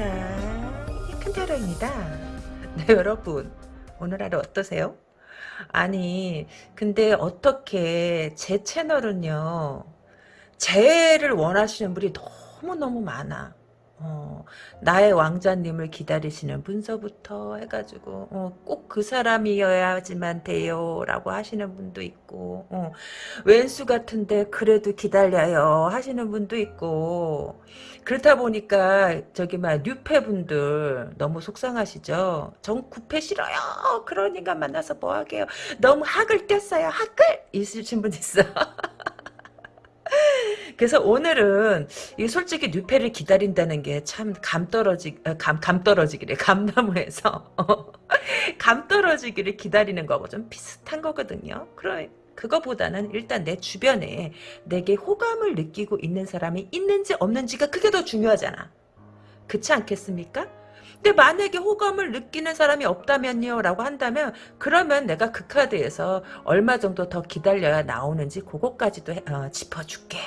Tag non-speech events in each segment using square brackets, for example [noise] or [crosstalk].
세상 큰타로입니다. 네 [laughs] 여러분 오늘 하루 어떠세요? 아니 근데 어떻게 제 채널은요 재해를 원하시는 분이 너무너무 많아. 어, 나의 왕자님을 기다리시는 분서부터 해가지고 어, 꼭그 사람이어야지만 돼요 라고 하시는 분도 있고 어, 왼수 같은데 그래도 기다려요 하시는 분도 있고 그렇다 보니까 저기 막 뉴페분들 너무 속상하시죠? 전 구패 싫어요. 그러니까 만나서 뭐하게요? 너무 학을 뗐어요. 학을! 있으신 분 있어 [laughs] 그래서 오늘은 이 솔직히 뉴페를 기다린다는 게 참 감 떨어지 어, 감, 감 떨어지기래 [laughs] 감나무에서 [laughs] 감 떨어지기를 기다리는 거하고 좀 비슷한 거거든요. 그래 그거보다는 일단 내 주변에 내게 호감을 느끼고 있는 사람이 있는지 없는지가 그게 더 중요하잖아. 그렇지 않겠습니까? 근데 만약에 호감을 느끼는 사람이 없다면요 라고 한다면 그러면 내가 그 카드에서 얼마 정도 더 기다려야 나오는지 그것까지도 해, 어, 짚어줄게.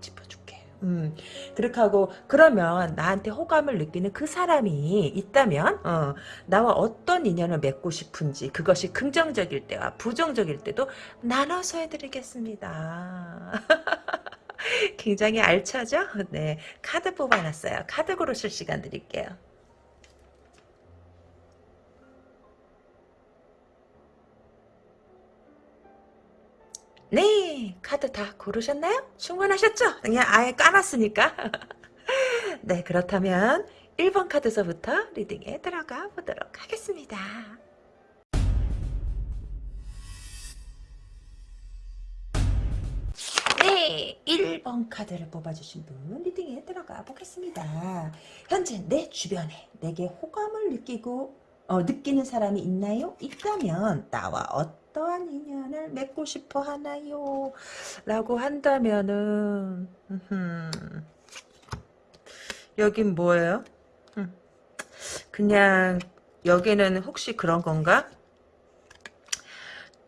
짚어줄게. 음 그렇게 하고 그러면 나한테 호감을 느끼는 그 사람이 있다면 어, 나와 어떤 인연을 맺고 싶은지 그것이 긍정적일 때와 부정적일 때도 나눠서 해드리겠습니다. [laughs] 굉장히 알차죠? 네. 카드 뽑아놨어요. 카드 고르실 시간 드릴게요 네 카드 다 고르셨나요? 충분하셨죠? 그냥 아예 까놨으니까 [laughs] 네 그렇다면 1번 카드서부터 리딩에 들어가 보도록 하겠습니다 네 1번 카드를 뽑아주신 분 리딩에 들어가 보겠습니다 현재 내 주변에 내게 호감을 느끼고 어, 느끼는 사람이 있나요? 있다면 나와 어 떠한 인연을 맺고 싶어 하나요? 라고 한다면은 여긴 뭐예요? 그냥 여기는 혹시 그런 건가?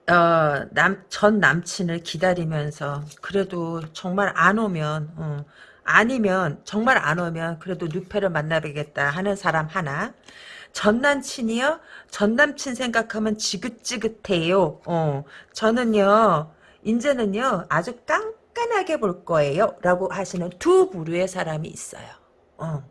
어, 남, 전 남친을 기다리면서 그래도 정말 안 오면 어, 아니면 정말 안 오면 그래도 뉴페를 만나보겠다 하는 사람 하나 전 남친이요? 전 남친 생각하면 지긋지긋해요. 어, 저는요, 이제는요, 아주 깐깐하게 볼 거예요. 라고 하시는 두 부류의 사람이 있어요. 어.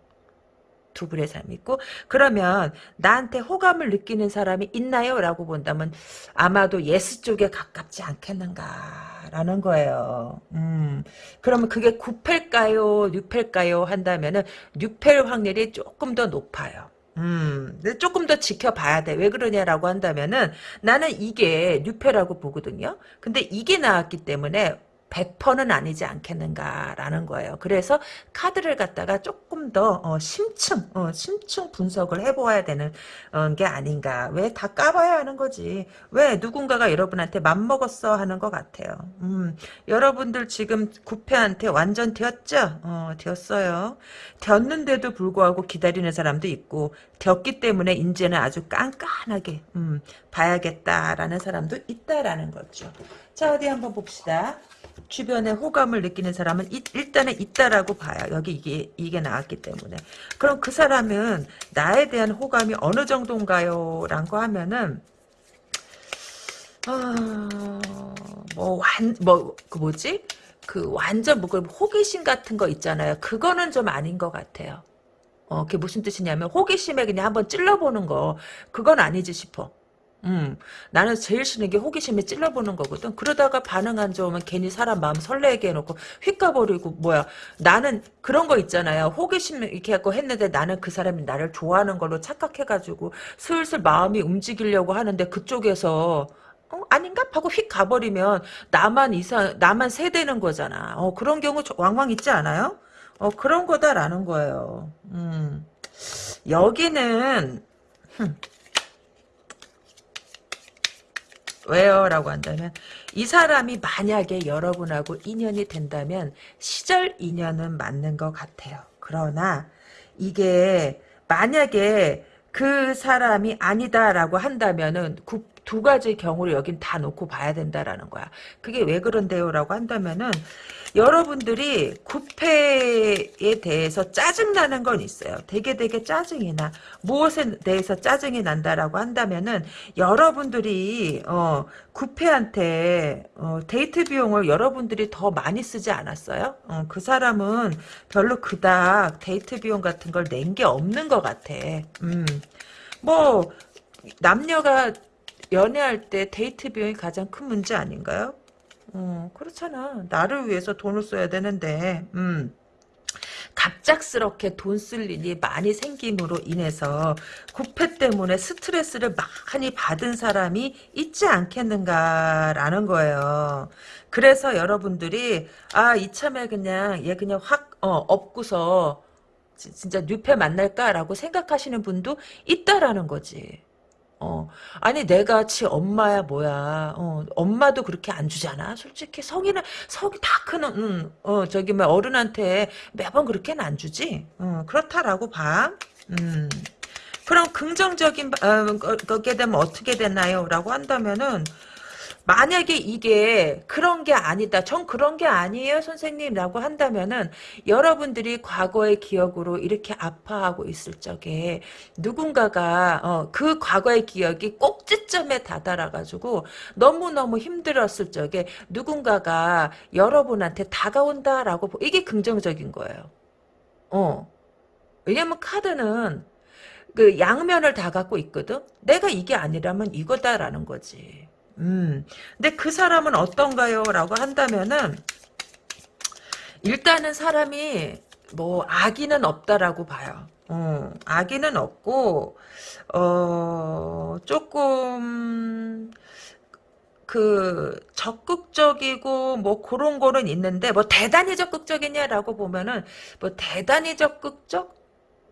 두 부류의 사람이 있고 그러면 나한테 호감을 느끼는 사람이 있나요? 라고 본다면 아마도 yes 쪽에 가깝지 않겠는가 라는 거예요. 음, 그러면 그게 구페일까요? 뉴페일까요? 한다면은 뉴페일 확률이 조금 더 높아요. 음, 조금 더 지켜봐야 돼. 왜 그러냐라고 한다면은 나는 이게 뉴페라고 보거든요. 근데 이게 나왔기 때문에 100%는 아니지 않겠는가라는 거예요. 그래서 카드를 갖다가 조금 더 어, 심층, 어, 심층 분석을 해보아야 되는 어, 게 아닌가. 왜 다 까봐야 하는 거지. 왜 누군가가 여러분한테 맘먹었어 하는 것 같아요. 음, 여러분들 지금 구패한테 완전 되었죠? 어, 되었어요. 되었는데도 불구하고 기다리는 사람도 있고 되었기 때문에 이제는 아주 깐깐하게 음, 봐야겠다라는 사람도 있다라는 거죠. 자 어디 한번 봅시다. 주변에 호감을 느끼는 사람은 일단은 있다라고 봐요. 여기 이게 이게 나왔기 때문에. 그럼 그 사람은 나에 대한 호감이 어느 정도인가요? 라고 하면은 어뭐완뭐그 뭐지? 그 완전 뭐그 호기심 같은 거 있잖아요. 그거는 좀 아닌 것 같아요. 어, 그게 무슨 뜻이냐면 호기심에 그냥 한번 찔러보는 거 그건 아니지 싶어. 음, 나는 제일 싫은 게 호기심에 찔러보는 거거든. 그러다가 반응 안 좋으면 괜히 사람 마음 설레게 해놓고 휙 가버리고 뭐야. 나는 그런 거 있잖아요. 호기심 이렇게 하고 했는데 나는 그 사람이 나를 좋아하는 걸로 착각해가지고 슬슬 마음이 움직이려고 하는데 그쪽에서 어, 아닌가? 하고 휙 가버리면 나만 이상 나만 세대는 거잖아. 어, 그런 경우 왕왕 있지 않아요? 어, 그런 거다라는 거예요. 음. 여기는 흠. 왜요? 라고 한다면 이 사람이 만약에 여러분하고 인연이 된다면 시절 인연은 맞는 것 같아요. 그러나 이게 만약에 그 사람이 아니다라고 한다면은 두 가지 경우를 여긴 다 놓고 봐야 된다라는 거야. 그게 왜 그런데요라고 한다면은 여러분들이 구패에 대해서 짜증나는 건 있어요. 되게 되게 짜증이 나. 무엇에 대해서 짜증이 난다라고 한다면은 여러분들이 어 구페한테 어, 데이트 비용을 여러분들이 더 많이 쓰지 않았어요? 어, 그 사람은 별로 그닥 데이트 비용 같은 걸 낸 게 없는 것 같아. 음. 뭐 남녀가 연애할 때 데이트 비용이 가장 큰 문제 아닌가요? 어, 그렇잖아. 나를 위해서 돈을 써야 되는데, 음. 갑작스럽게 돈 쓸 일이 많이 생김으로 인해서 구패 때문에 스트레스를 많이 받은 사람이 있지 않겠는가라는 거예요. 그래서 여러분들이 아 이참에 그냥 얘 그냥 확 어, 업고서 진짜 뉴페 만날까라고 생각하시는 분도 있다라는 거지. 어, 아니 내가 지 엄마야 뭐야. 어, 엄마도 그렇게 안 주잖아. 솔직히 성인은 성이 다 크는 음, 어 저기 뭐 어른한테 매번 그렇게는 안 주지. 어, 그렇다라고 봐. 음. 그럼 긍정적인 어, 거, 거기에 되면 어떻게 되나요? 라고 한다면은 만약에 이게 그런 게 아니다. 전 그런 게 아니에요, 선생님. 라고 한다면은 여러분들이 과거의 기억으로 이렇게 아파하고 있을 적에 누군가가 어, 그 과거의 기억이 꼭지점에 다다라가지고 너무너무 힘들었을 적에 누군가가 여러분한테 다가온다라고 이게 긍정적인 거예요. 어. 왜냐면 카드는 그 양면을 다 갖고 있거든. 내가 이게 아니라면 이거다라는 거지. 음. 근데 그 사람은 어떤가요? 라고 한다면은, 일단은 사람이, 뭐, 악의는 없다라고 봐요. 어, 악의는 없고, 어, 조금, 그, 적극적이고, 뭐, 그런 거는 있는데, 뭐, 대단히 적극적이냐라고 보면은, 뭐, 대단히 적극적?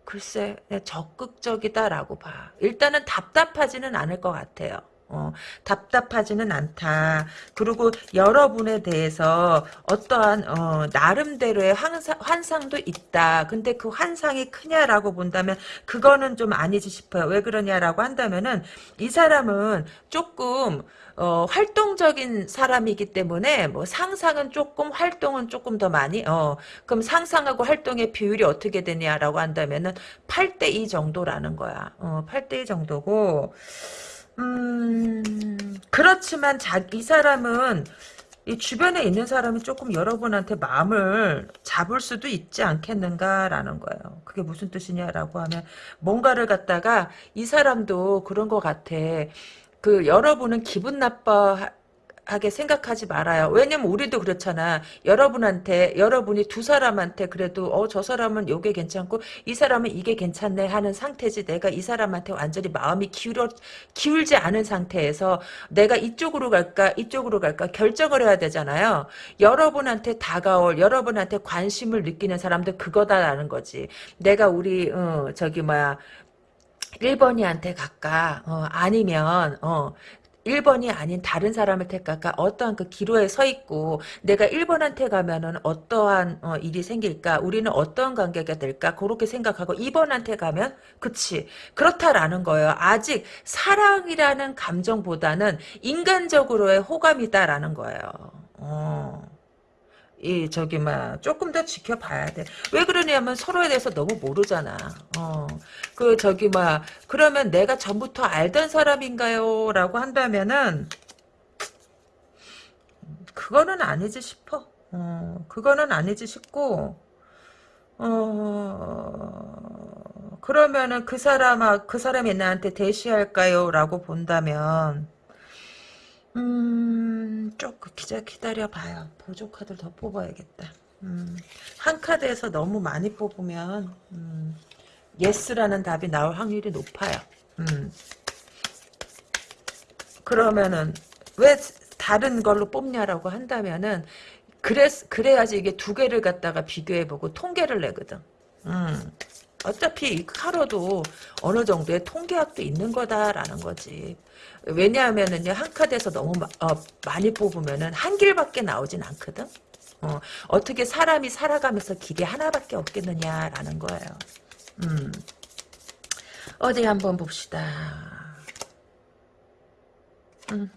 글쎄, 적극적이다라고 봐. 일단은 답답하지는 않을 것 같아요. 어, 답답하지는 않다. 그리고 여러분에 대해서 어떠한 어, 나름대로의 환상, 환상도 있다. 근데 그 환상이 크냐라고 본다면 그거는 좀 아니지 싶어요. 왜 그러냐라고 한다면은 이 사람은 조금 어, 활동적인 사람이기 때문에 뭐 상상은 조금 활동은 조금 더 많이 어 그럼 상상하고 활동의 비율이 어떻게 되냐라고 한다면은 8대 2 정도라는 거야. 어, 8대 2 정도고 음, 그렇지만 자, 이 사람은 이 주변에 있는 사람이 조금 여러분한테 마음을 잡을 수도 있지 않겠는가라는 거예요. 그게 무슨 뜻이냐라고 하면 뭔가를 갖다가 이 사람도 그런 것 같아. 그 여러분은 기분 나빠 하게 생각하지 말아요. 왜냐면 우리도 그렇잖아. 여러분한테 여러분이 두 사람한테 그래도 어 저 사람은 요게 괜찮고 이 사람은 이게 괜찮네 하는 상태지. 내가 이 사람한테 완전히 마음이 기울어 기울지 않은 상태에서 내가 이쪽으로 갈까 이쪽으로 갈까 결정을 해야 되잖아요. 여러분한테 다가올 여러분한테 관심을 느끼는 사람들 그거다라는 거지. 내가 우리 어 저기 뭐야 1번이한테 갈까? 어, 아니면, 어, 1번이 아닌 다른 사람을 택할까? 어떠한 그 기로에 서 있고 내가 1번한테 가면은 어떠한 어, 일이 생길까? 우리는 어떠한 관계가 될까? 그렇게 생각하고 2번한테 가면 그치 그렇다라는 거예요. 아직 사랑이라는 감정보다는 인간적으로의 호감이다라는 거예요. 어. 이 저기 막 조금 더 지켜봐야 돼. 왜 그러냐면 서로에 대해서 너무 모르잖아. 어. 그 저기 막 그러면 내가 전부터 알던 사람인가요?라고 한다면은 그거는 아니지 싶어. 어. 그거는 아니지 싶고 어. 그러면은 그 사람 그 사람이 나한테 대시할까요?라고 본다면 음, 조금 기자 기다려봐요. 보조 카드를 더 뽑아야겠다. 음, 한 카드에서 너무 많이 뽑으면 음, yes라는 답이 나올 확률이 높아요. 음. 그러면은 왜 다른 걸로 뽑냐라고 한다면은 그래 그래야지 이게 두 개를 갖다가 비교해보고 통계를 내거든. 음. 어차피 타로도 어느 정도의 통계학도 있는 거다라는 거지. 왜냐하면은요 한 카드에서 너무 어, 많이 뽑으면은 한 길밖에 나오진 않거든. 어, 어떻게 사람이 살아가면서 길이 하나밖에 없겠느냐라는 거예요. 음. 어디 한번 봅시다. 음.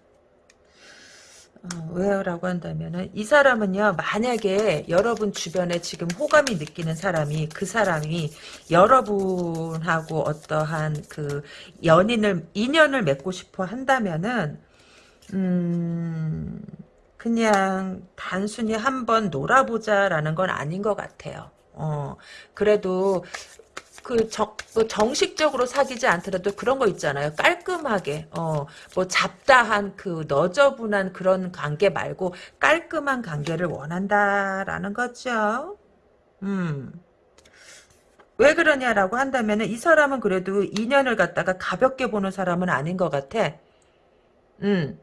어, 왜요라고 한다면은 이 사람은요 만약에 여러분 주변에 지금 호감이 느끼는 사람이 그 사람이 여러분하고 어떠한 그 연인을 인연을 맺고 싶어 한다면은 음 그냥 단순히 한번 놀아보자라는 건 아닌 것 같아요. 어 그래도 그 정, 뭐 정식적으로 사귀지 않더라도 그런 거 있잖아요. 깔끔하게, 어, 뭐 잡다한 그 너저분한 그런 관계 말고 깔끔한 관계를 원한다라는 거죠. 음. 왜 그러냐라고 한다면 이 사람은 그래도 인연을 갖다가 가볍게 보는 사람은 아닌 것 같아. 음.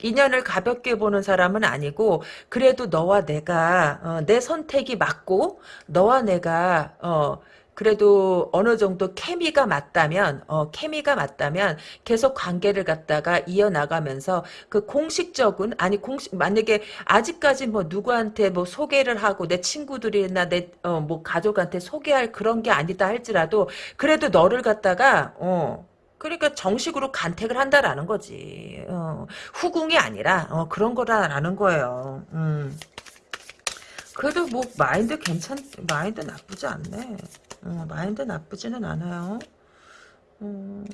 인연을 가볍게 보는 사람은 아니고 그래도 너와 내가 어, 내 선택이 맞고 너와 내가 어, 그래도 어느 정도 케미가 맞다면 어 케미가 맞다면 계속 관계를 갖다가 이어나가면서 그 공식적인 아니 공식 만약에 아직까지 뭐 누구한테 뭐 소개를 하고 내 친구들이나 내어뭐 가족한테 소개할 그런 게 아니다 할지라도 그래도 너를 갖다가 어 그러니까 정식으로 간택을 한다라는 거지. 어, 후궁이 아니라 어, 그런 거라는 거예요. 음. 그래도 뭐 마인드 괜찮 마인드 나쁘지 않네. 어, 마인드 나쁘지는 않아요. 음,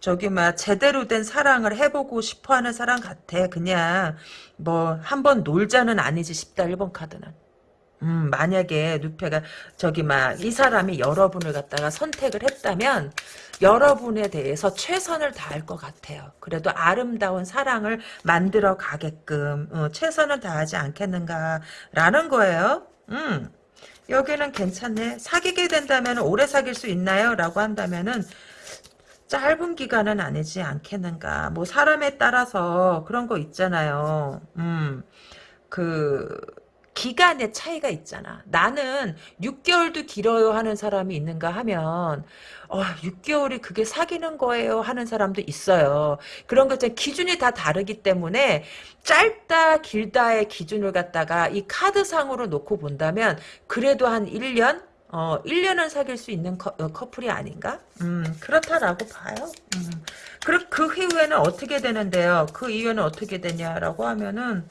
저기 막 제대로 된 사랑을 해보고 싶어하는 사람 같아. 그냥 뭐 한 번 놀자는 아니지 싶다 1번 카드는. 음, 만약에 누페가 저기 막 이 사람이 여러분을 갖다가 선택을 했다면 여러분에 대해서 최선을 다할 것 같아요. 그래도 아름다운 사랑을 만들어 가게끔 어, 최선을 다하지 않겠는가라는 거예요. 음. 여기는 괜찮네. 사귀게 된다면 오래 사귈 수 있나요? 라고 한다면은 짧은 기간은 아니지 않겠는가. 뭐 사람에 따라서 그런 거 있잖아요. 음. 그 기간의 차이가 있잖아. 나는 6개월도 길어요 하는 사람이 있는가 하면 어, 6개월이 그게 사귀는 거예요 하는 사람도 있어요. 그런 것 기준이 다 다르기 때문에 짧다 길다의 기준을 갖다가 이 카드상으로 놓고 본다면 그래도 한 1년? 어, 1년은 사귈 수 있는 커, 어, 플이 아닌가? 음, 그렇다라고 봐요. 음. 그, 그 이후에는 어떻게 되는데요? 그 이후에는 어떻게 되냐라고 하면은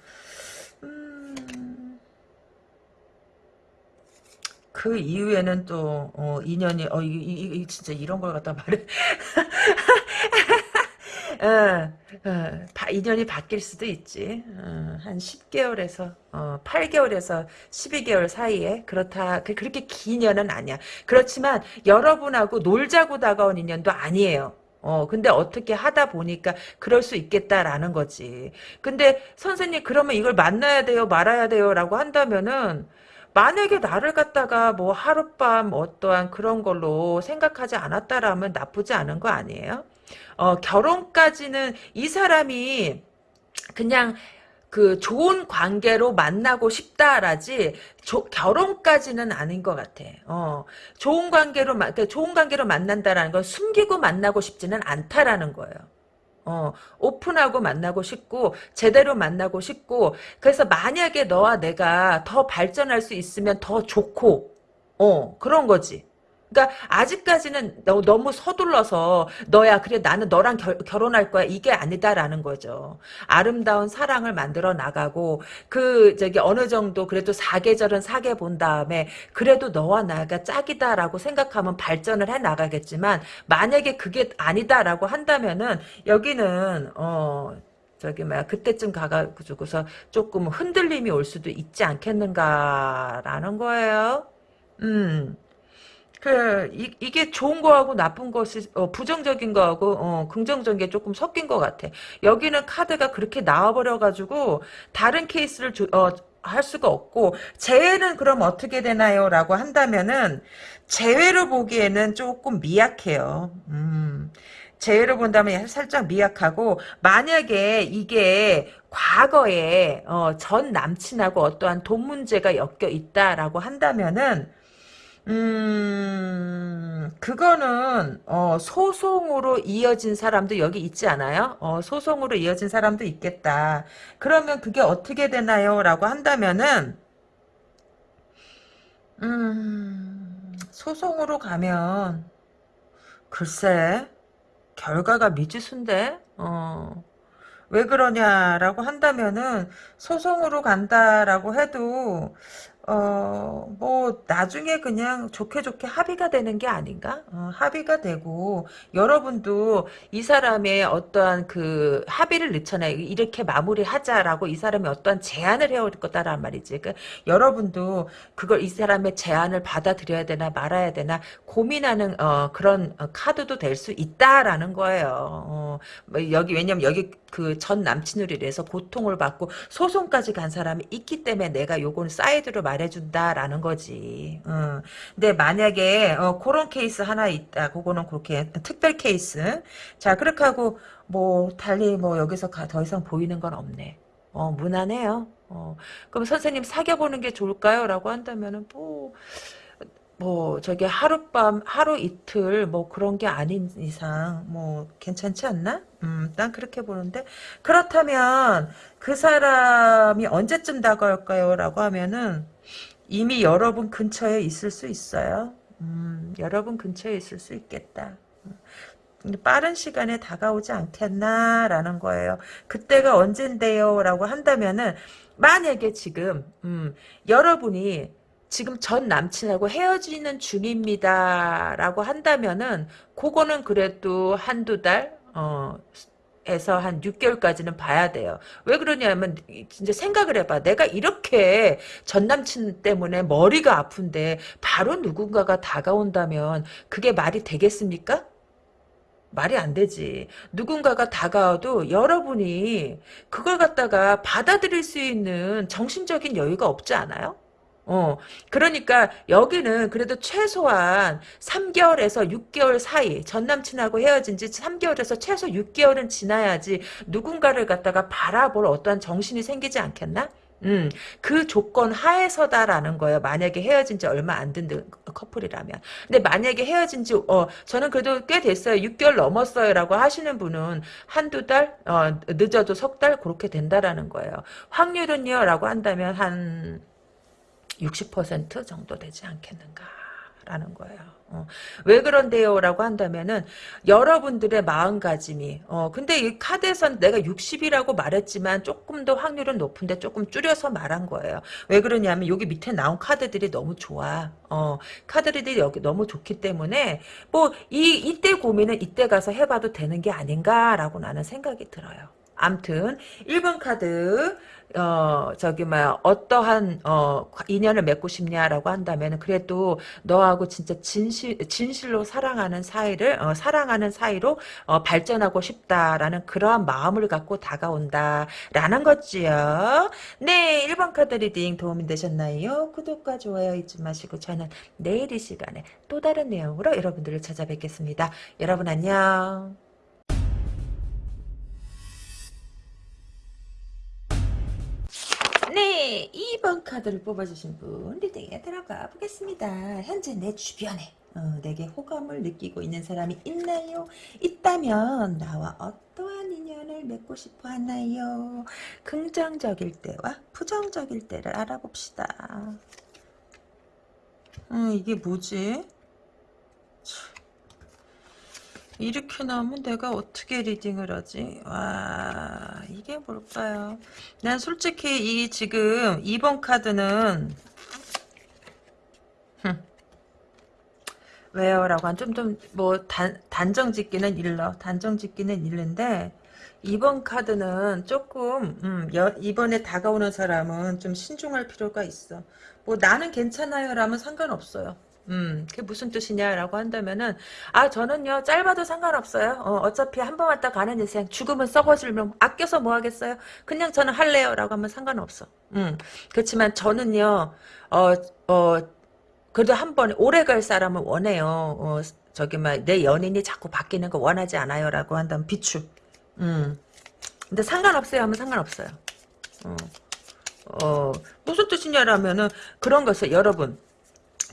그 이후에는 또 어, 인연이 어 이, 이, 이, 진짜 이런 걸 갖다 말해. [laughs] 어, 어, 바, 인연이 바뀔 수도 있지. 어, 한 10개월에서 8개월에서 12개월 사이에 그렇다 그, 그렇게 긴 인연은 아니야. 그렇지만 여러분하고 놀자고 다가온 인연도 아니에요. 어, 근데 어떻게 하다 보니까 그럴 수 있겠다라는 거지. 근데 선생님 그러면 이걸 만나야 돼요, 말아야 돼요 라고 한다면은 만약에 나를 갖다가 뭐 하룻밤 어떠한 그런 걸로 생각하지 않았다라면 나쁘지 않은 거 아니에요? 어, 결혼까지는 이 사람이 그냥 그 좋은 관계로 만나고 싶다라지 조, 결혼까지는 아닌 것 같아. 어, 좋은 관계로 그러니까 좋은 관계로 만난다라는 건 숨기고 만나고 싶지는 않다라는 거예요. 어, 오픈하고 만나고 싶고 제대로 만나고 싶고 그래서 만약에 너와 내가 더 발전할 수 있으면 더 좋고 어 그런 거지. 그러니까 아직까지는 너, 너무 서둘러서 너야 그래 나는 너랑 결, 결혼할 거야 이게 아니다라는 거죠. 아름다운 사랑을 만들어 나가고 그 저기 어느 정도 그래도 사계절은 사계 본 다음에 그래도 너와 나가 짝이다라고 생각하면 발전을 해 나가겠지만 만약에 그게 아니다라고 한다면은 여기는 어 저기 뭐야 그때쯤 가가지고서 조금 흔들림이 올 수도 있지 않겠는가라는 거예요. 음. 그 이, 이게 좋은 거하고 나쁜 것이 어, 부정적인 거하고 어, 긍정적인 게 조금 섞인 것 같아. 여기는 카드가 그렇게 나와버려 가지고 다른 케이스를 주, 어, 할 수가 없고 재회는 그럼 어떻게 되나요? 라고 한다면은 재회로 보기에는 조금 미약해요. 음. 재회로 본다면 살짝 미약하고 만약에 이게 과거에 어, 전 남친하고 어떠한 돈 문제가 엮여 있다라고 한다면은 음, 그거는, 어, 소송으로 이어진 사람도 여기 있지 않아요? 어, 소송으로 이어진 사람도 있겠다. 그러면 그게 어떻게 되나요? 라고 한다면은, 음, 소송으로 가면, 글쎄, 결과가 미지수인데, 어, 왜 그러냐라고 한다면은 소송으로 간다라고 해도 어, 뭐, 나중에 그냥 좋게 좋게 합의가 되는 게 아닌가? 어, 합의가 되고, 여러분도 이 사람의 어떠한 그 합의를 넣잖아요. 이렇게 마무리하자라고 이 사람이 어떠한 제안을 해올 거다란 말이지. 그, 여러분도 그걸 이 사람의 제안을 받아들여야 되나 말아야 되나 고민하는, 어, 그런 어, 카드도 될 수 있다라는 거예요. 어, 뭐 여기, 왜냐면 여기 그 전 남친으로 인해서 고통을 받고 소송까지 간 사람이 있기 때문에 내가 요거는 사이드로 말해준다라는 거지. 어. 근데 만약에 어, 그런 케이스 하나 있다. 그거는 그렇게 특별 케이스. 자 그렇게 하고 뭐 달리 뭐 여기서 가, 더 이상 보이는 건 없네. 어 무난해요. 어. 그럼 선생님 사귀어보는 게 좋을까요? 라고 한다면은 뭐... 뭐 저게 하룻밤 하루 이틀 뭐 그런 게 아닌 이상 뭐 괜찮지 않나? 음, 난 그렇게 보는데 그렇다면 그 사람이 언제쯤 다가올까요? 라고 하면은 이미 여러분 근처에 있을 수 있어요. 음, 여러분 근처에 있을 수 있겠다. 근데 빠른 시간에 다가오지 않겠나라는 거예요. 그때가 언젠데요? 라고 한다면은 만약에 지금 음, 여러분이 지금 전 남친하고 헤어지는 중입니다. 라고 한다면은, 그거는 그래도 한두 달, 어, 에서 한 6개월까지는 봐야 돼요. 왜 그러냐면 진짜 생각을 해봐. 내가 이렇게 전 남친 때문에 머리가 아픈데 바로 누군가가 다가온다면 그게 말이 되겠습니까? 말이 안 되지. 누군가가 다가와도 여러분이 그걸 갖다가 받아들일 수 있는 정신적인 여유가 없지 않아요? 어, 그러니까 여기는 그래도 최소한 3개월에서 6개월 사이 전 남친하고 헤어진 지 3개월에서 최소 6개월은 지나야지 누군가를 갖다가 바라볼 어떠한 정신이 생기지 않겠나? 음, 그 조건 하에서다라는 거예요. 만약에 헤어진 지 얼마 안 된 커플이라면. 근데 만약에 헤어진 지, 어, 저는 그래도 꽤 됐어요. 6개월 넘었어요. 라고 하시는 분은 한두 달, 어, 늦어도 석 달, 그렇게 된다라는 거예요. 확률은요, 라고 한다면 한, 60% 정도 되지 않겠는가. 라는 거예요. 어. 왜 그런데요? 라고 한다면은 여러분들의 마음가짐이 어 근데 이 카드에선 내가 60이라고 말했지만 조금 더 확률은 높은데 조금 줄여서 말한 거예요. 왜 그러냐면 여기 밑에 나온 카드들이 너무 좋아. 어 카드들이 여기 너무 좋기 때문에 뭐 이 이때 고민은 이때 가서 해봐도 되는 게 아닌가라고 나는 생각이 들어요. 암튼 1번 카드 어 저기 막 어떠한 어 인연을 맺고 싶냐라고 한다면 그래도 너하고 진짜 진실 진실로 사랑하는 사이를 어, 사랑하는 사이로 어, 발전하고 싶다라는 그러한 마음을 갖고 다가온다라는 거지요. 네, 1번 카드 reading 도움이 되셨나요? 구독과 좋아요 잊지 마시고 저는 내일 이 시간에 또 다른 내용으로 여러분들을 찾아뵙겠습니다. 여러분 안녕. 네, 2번 카드를 뽑아주신 분 reading에 들어가 보겠습니다. 현재 내 주변에 어, 내게 호감을 느끼고 있는 사람이 있나요? 있다면 나와 어떠한 인연을 맺고 싶어 하나요? 긍정적일 때와 부정적일 때를 알아봅시다. 음, 이게 뭐지? 이렇게 나오면 내가 어떻게 리딩을 하지? 와 이게 뭘까요? 난 솔직히 이 지금 2번 카드는 왜요? 라고 한 좀 좀 뭐 단정 짓기는 일러 단정 짓기는 일는데 2번 카드는 조금 음, 여, 이번에 다가오는 사람은 좀 신중할 필요가 있어 뭐 나는 괜찮아요 라면 상관없어요 음, 그게 무슨 뜻이냐라고 한다면은, 아, 저는요, 짧아도 상관없어요. 어, 차피 한 번 왔다 가는 인생, 죽으면 썩어질면 아껴서 뭐 하겠어요? 그냥 저는 할래요. 라고 하면 상관없어. 음, 그렇지만 저는요, 어, 어, 그래도 한 번에 오래 갈 사람을 원해요. 어, 저기, 막, 내 연인이 자꾸 바뀌는 거 원하지 않아요. 라고 한다면 비추. 음. 근데 상관없어요. 하면 상관없어요. 어, 어, 무슨 뜻이냐라면은, 그런 것을, 여러분,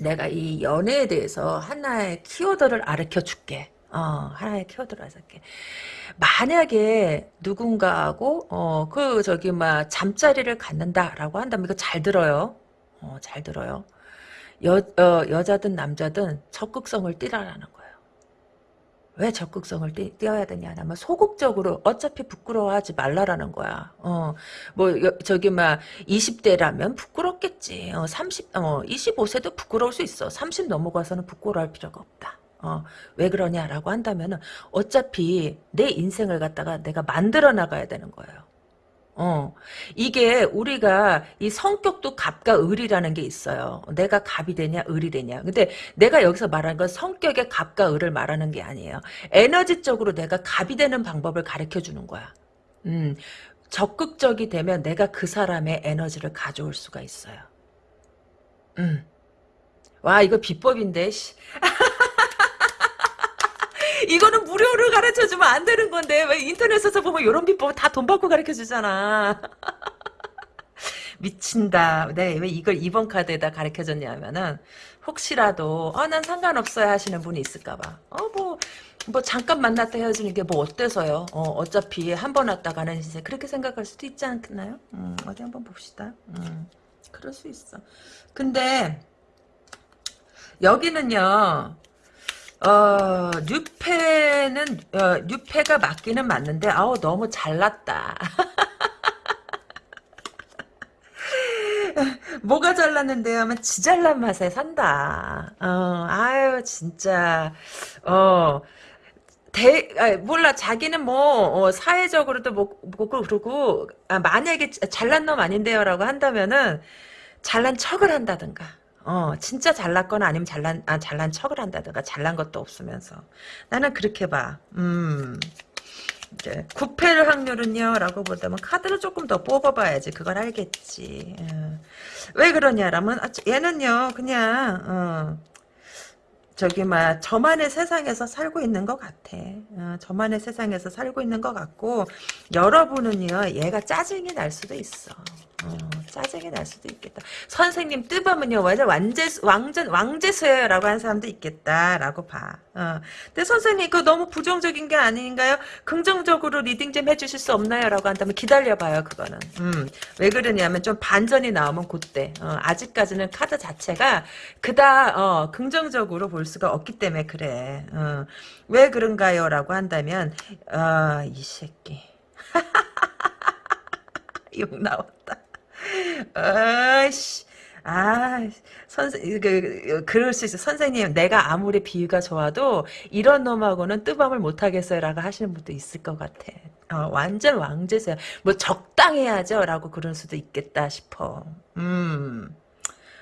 내가 이 연애에 대해서 하나의 키워드를 가르쳐 줄게. 어, 하나의 키워드를 알려줄게. 만약에 누군가하고, 어, 그, 저기, 막, 잠자리를 갖는다라고 한다면 이거 잘 들어요. 어, 잘 들어요. 여, 어, 여자든 남자든 적극성을 띠라라는 거예요. 왜 적극성을 띄, 띄어야 되냐 하면 소극적으로 어차피 부끄러워하지 말라라는 거야. 어, 뭐 여- 저기 막 20대라면 부끄럽겠지. 어, 30, 어, 25세도 부끄러울 수 있어. 30 넘어가서는 부끄러워할 필요가 없다. 어, 왜 그러냐라고 한다면은 어차피 내 인생을 갖다가 내가 만들어 나가야 되는 거예요. 어, 이게 우리가 이 성격도 갑과 을이라는 게 있어요. 내가 갑이 되냐, 을이 되냐. 근데 내가 여기서 말하는 건 성격의 갑과 을을 말하는 게 아니에요. 에너지적으로 내가 갑이 되는 방법을 가르쳐 주는 거야. 음, 적극적이 되면 내가 그 사람의 에너지를 가져올 수가 있어요. 음. 와, 이거 비법인데, 씨. [laughs] 이거는 무료로 가르쳐 주면 안 되는 건데 왜 인터넷에서 보면 이런 비법 다 돈 받고 가르쳐 주잖아. [laughs] 미친다. 네, 왜 이걸 2번 카드에다 가르쳐 줬냐면은 혹시라도 어, 난 상관없어요 하시는 분이 있을까 봐. 어, 뭐, 뭐 잠깐 만났다 헤어지는 게 뭐 어때서요? 어, 어차피 한 번 왔다가는 이제 그렇게 생각할 수도 있지 않나요? 음, 어디 한번 봅시다. 음, 그럴 수 있어. 근데 여기는요. 어, 뉴페는, 어, 뉴페가 맞기는 맞는데, 아우, 너무 잘났다. [laughs] 뭐가 잘났는데요? 하면 지 잘난 맛에 산다. 어, 아유, 진짜, 어, 대, 아, 몰라, 자기는 뭐, 어, 사회적으로도 뭐, 뭐, 그러고, 아, 만약에 잘난 놈 아닌데요라고 한다면은, 잘난 척을 한다든가. 어, 진짜 잘났거나 아니면 잘난, 아, 잘난 척을 한다든가. 잘난 것도 없으면서. 나는 그렇게 봐. 음. 이제, 구패를 확률은요? 라고 보다면 카드를 조금 더 뽑아봐야지. 그걸 알겠지. 어. 왜 그러냐라면, 아, 얘는요, 그냥, 어, 저기 막 저만의 세상에서 살고 있는 것 같아. 어, 저만의 세상에서 살고 있는 것 같고 여러분은요 얘가 짜증이 날 수도 있어. 어, 짜증이 날 수도 있겠다. 선생님 뜨밤은요 완전 완제 왕전 왕재수예요라고 하는 사람도 있겠다라고 봐. 어. 근데 선생님 그 너무 부정적인 게 아닌가요? 긍정적으로 reading 좀 해주실 수 없나요?라고 한다면 기다려봐요 그거는. 음, 왜 그러냐면 좀 반전이 나오면 그때 어, 아직까지는 카드 자체가 그다 어, 긍정적으로 볼 수가 없기 때문에 그래. 어, 왜 그런가요?라고 한다면 어, 이 새끼 [laughs] 욕 나왔다. 아이씨. 아, 선생, 그, 그럴 수 있어. 선생님, 내가 아무리 비유가 좋아도 이런 놈하고는 뜨밤을 못 하겠어요. 라고 하시는 분도 있을 것 같아. 어, 완전 왕제세요. 뭐 적당해야죠. 라고 그럴 수도 있겠다 싶어. 음.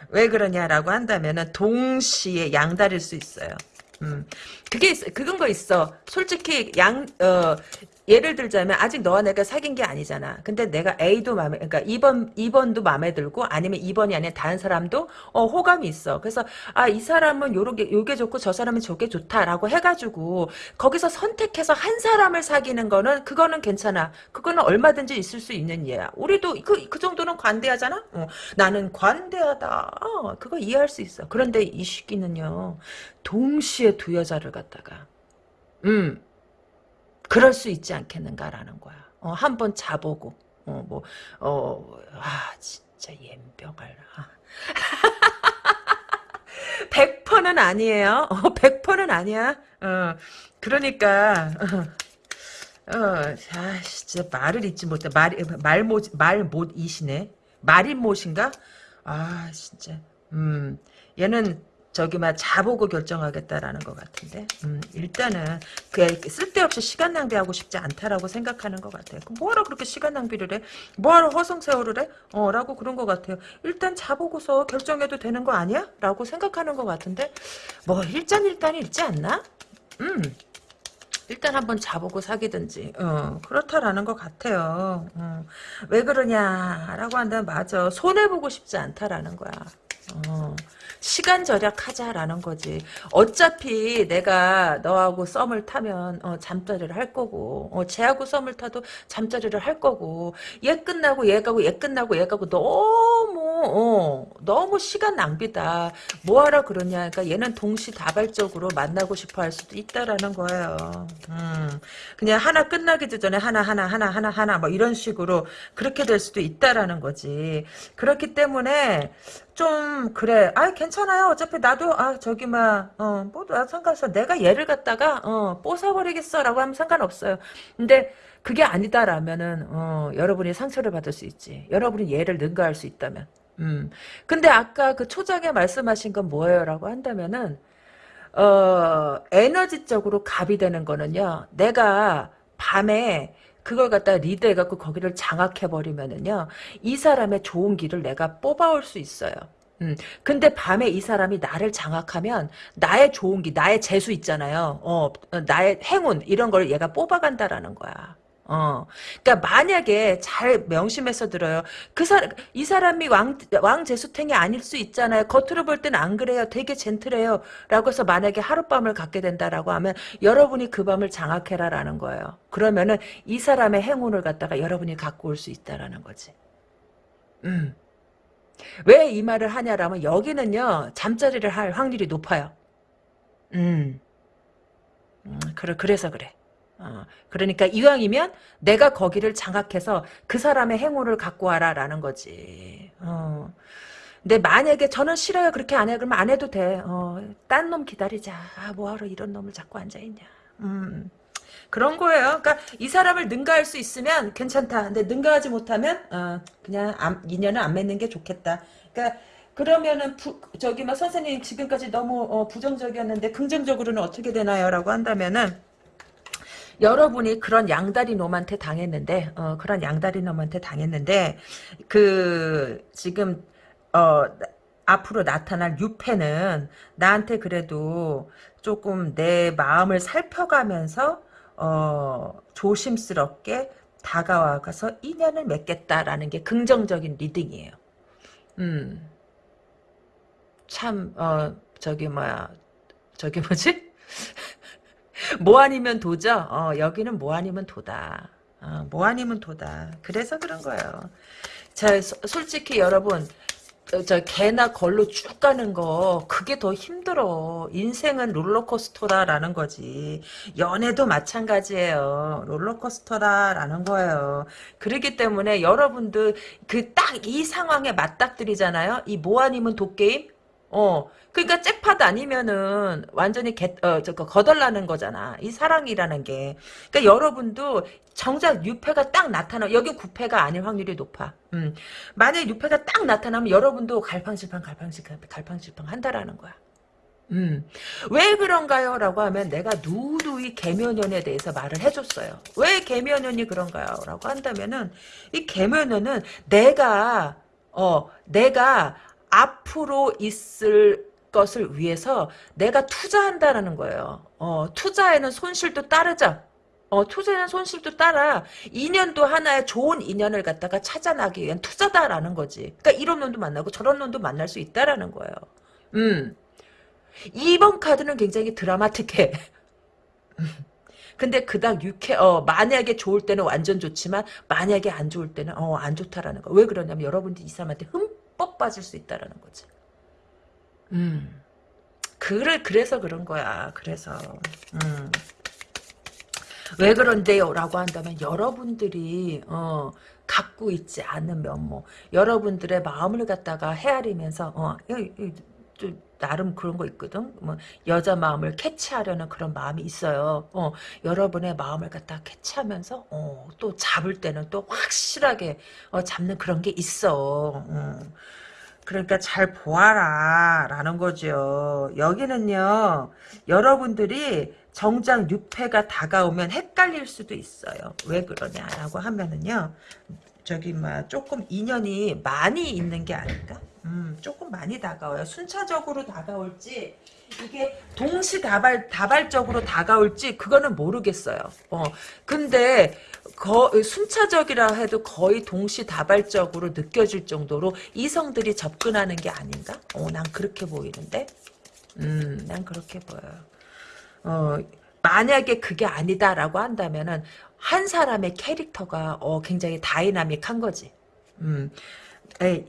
왜 그러냐라고 한다면은 동시에 양다릴 수 있어요. 음. 그게 있, 그건 거 있어. 솔직히 양, 어, 예를 들자면 아직 너와 내가 사귄 게 아니잖아. 근데 내가 A도 마음에 그러니까 2번 2번도 마음에 들고 아니면 2번이 아니라 다른 사람도 어 호감이 있어. 그래서 아 이 사람은 요렇게 요게 좋고 저 사람은 저게 좋다라고 해 가지고 거기서 선택해서 한 사람을 사귀는 거는 그거는 괜찮아. 그거는 얼마든지 있을 수 있는 예야. 우리도 그, 그 정도는 관대하잖아. 어, 나는 관대하다. 어, 그거 이해할 수 있어. 그런데 이 시기는요. 동시에 두 여자를 갖다가 음. 그럴 수 있지 않겠는가라는 거야. 어, 한번 자보고, 어, 뭐, 어, 아, 진짜 옌병을, 아. [laughs] 100%는 아니에요. 어, 100%는 아니야. 어, 그러니까, 어, 어, 아, 진짜 말을 잊지 못해. 말, 말 못, 말 못 이시네. 말인 못인가? 아, 진짜. 음, 얘는 저기 막 자보고 결정하겠다라는 것 같은데 음, 일단은 그 쓸데없이 시간 낭비하고 싶지 않다라고 생각하는 것 같아요. 뭐하러 그렇게 시간 낭비를 해? 뭐하러 허송세월을 해? 어, 라고 그런 것 같아요. 일단 자보고서 결정해도 되는 거 아니야? 라고 생각하는 것 같은데 뭐 일장일단이 있지 않나? 음. 일단 한번 자보고 사귀든지 어, 그렇다라는 것 같아요. 어, 왜 그러냐라고 한다면 맞아. 손해보고 싶지 않다라는 거야. 어, 시간 절약하자라는 거지. 어차피 내가 너하고 썸을 타면 어, 잠자리를 할 거고 어, 쟤하고 썸을 타도 잠자리를 할 거고 얘 끝나고 얘 가고 얘 끝나고 얘 가고 너무 어, 너무 시간 낭비다. 뭐하러 그러냐. 그러니까 얘는 동시다발적으로 만나고 싶어 할 수도 있다라는 거예요. 음, 그냥 하나 끝나기도 전에 하나 하나 하나 하나 하나 뭐 이런 식으로 그렇게 될 수도 있다라는 거지. 그렇기 때문에 좀 그래. 아 괜찮아요. 어차피 나도 아 저기 막어뭐 상관없어. 내가 얘를 갖다가 어 뽀사버리겠어 라고 하면 상관없어요. 근데 그게 아니다라면은 어 여러분이 상처를 받을 수 있지. 여러분이 얘를 능가할 수 있다면. 음. 근데 아까 그 초장에 말씀하신 건 뭐예요 라고 한다면은 어 에너지적으로 갑이 되는 거는요. 내가 밤에 그걸 갖다 리드해갖고 거기를 장악해버리면은요, 이 사람의 좋은 길을 내가 뽑아올 수 있어요. 음, 근데 밤에 이 사람이 나를 장악하면 나의 좋은 길, 나의 재수 있잖아요. 어, 어, 나의 행운 이런 걸 얘가 뽑아간다라는 거야. 어, 그러니까 만약에 잘 명심해서 들어요. 그 사람, 이 사람이 왕, 왕 제수탱이 아닐 수 있잖아요. 겉으로 볼 때는 안 그래요. 되게 젠틀해요. 라고 해서 만약에 하룻밤을 갖게 된다라고 하면 여러분이 그 밤을 장악해라라는 거예요. 그러면은 이 사람의 행운을 갖다가 여러분이 갖고 올 수 있다라는 거지. 음. 왜 이 말을 하냐라면 여기는요, 잠자리를 할 확률이 높아요. 음. 음, 그래, 그래서 그래. 어, 그러니까 이왕이면 내가 거기를 장악해서 그 사람의 행운을 갖고 와라라는 거지. 어. 근데 만약에 저는 싫어요 그렇게 안 해. 그러면 안 해도 돼. 어, 딴 놈 기다리자. 아, 뭐하러 이런 놈을 자꾸 앉아있냐. 음. 그런 거예요. 그러니까 이 사람을 능가할 수 있으면 괜찮다. 근데 능가하지 못하면 어, 그냥 안, 인연을 안 맺는 게 좋겠다. 그러니까 그러면은 부, 저기 막 선생님 지금까지 너무 어, 부정적이었는데 긍정적으로는 어떻게 되나요?라고 한다면은 여러분이 그런 양다리 놈한테 당했는데 어, 그런 양다리 놈한테 당했는데 그 지금 어 앞으로 나타날 유패는 나한테 그래도 조금 내 마음을 살펴가면서 어 조심스럽게 다가와가서 인연을 맺겠다라는 게 긍정적인 reading이에요. 음. 참, 어, 저기, 뭐야, 저기 뭐지? 뭐 아니면 도죠? 어, 여기는 뭐 아니면 도다. 어, 뭐 아니면 도다. 그래서 그런 거예요. 자, 소, 솔직히 여러분, 저, 저 개나 걸로 쭉 가는 거 그게 더 힘들어. 인생은 롤러코스터다라는 거지. 연애도 마찬가지예요. 롤러코스터다라는 거예요. 그렇기 때문에 여러분들 그 딱 이 상황에 맞닥뜨리잖아요. 이 뭐 아니면 도게임? 어, 그러니까 잭팟 아니면은 완전히 개, 어, 저거 거덜나는 거잖아. 이 사랑이라는 게. 그러니까 여러분도 정작 유패가 딱 나타나 여기 구패가 아닐 확률이 높아. 음. 만약 유패가 딱 나타나면 여러분도 갈팡질팡 갈팡질팡 갈팡질팡 한다라는 거야. 음. 왜 그런가요? 라고 하면 내가 누누이 개면연에 대해서 말을 해줬어요. 왜 개면연이 그런가요? 라고 한다면은 이 개면연은 내가 어 내가 앞으로 있을 것을 위해서 내가 투자한다라는 거예요. 어, 투자에는 손실도 따르죠. 어, 투자에는 손실도 따라 인연도 하나의 좋은 인연을 갖다가 찾아나기 위한 투자다라는 거지. 그러니까 이런 놈도 만나고 저런 놈도 만날 수 있다라는 거예요. 음. 2번 카드는 굉장히 드라마틱해. [laughs] 근데 그닥 유쾌, 어, 만약에 좋을 때는 완전 좋지만, 만약에 안 좋을 때는, 어, 안 좋다라는 거. 왜 그러냐면, 여러분들이 이 사람한테 흠뻑 빠질 수 있다라는 거지. 음. 그를 그래서 그런 거야. 그래서 음. 왜 그런데요? 라고 한다면 여러분들이 어, 갖고 있지 않은 면모 여러분들의 마음을 갖다가 헤아리면서 어, 좀 나름 그런 거 있거든. 뭐 여자 마음을 캐치하려는 그런 마음이 있어요. 어, 여러분의 마음을 갖다 캐치하면서 어, 또 잡을 때는 또 확실하게 어, 잡는 그런 게 있어. 어. 그러니까 잘 보아라 라는 거죠. 여기는요. 여러분들이 정작 유패가 다가오면 헷갈릴 수도 있어요. 왜 그러냐라고 하면은요. 저기 막 조금 인연이 많이 있는 게 아닌가? 음, 조금 많이 다가와요. 순차적으로 다가올지 이게 동시다발 다발적으로 다가올지 그거는 모르겠어요. 어, 근데 거, 순차적이라 해도 거의 동시다발적으로 느껴질 정도로 이성들이 접근하는 게 아닌가? 어, 난 그렇게 보이는데. 음, 난 그렇게 보여요. 어, 만약에 그게 아니다라고 한다면은 한 사람의 캐릭터가 어, 굉장히 다이나믹한 거지. 음, 에,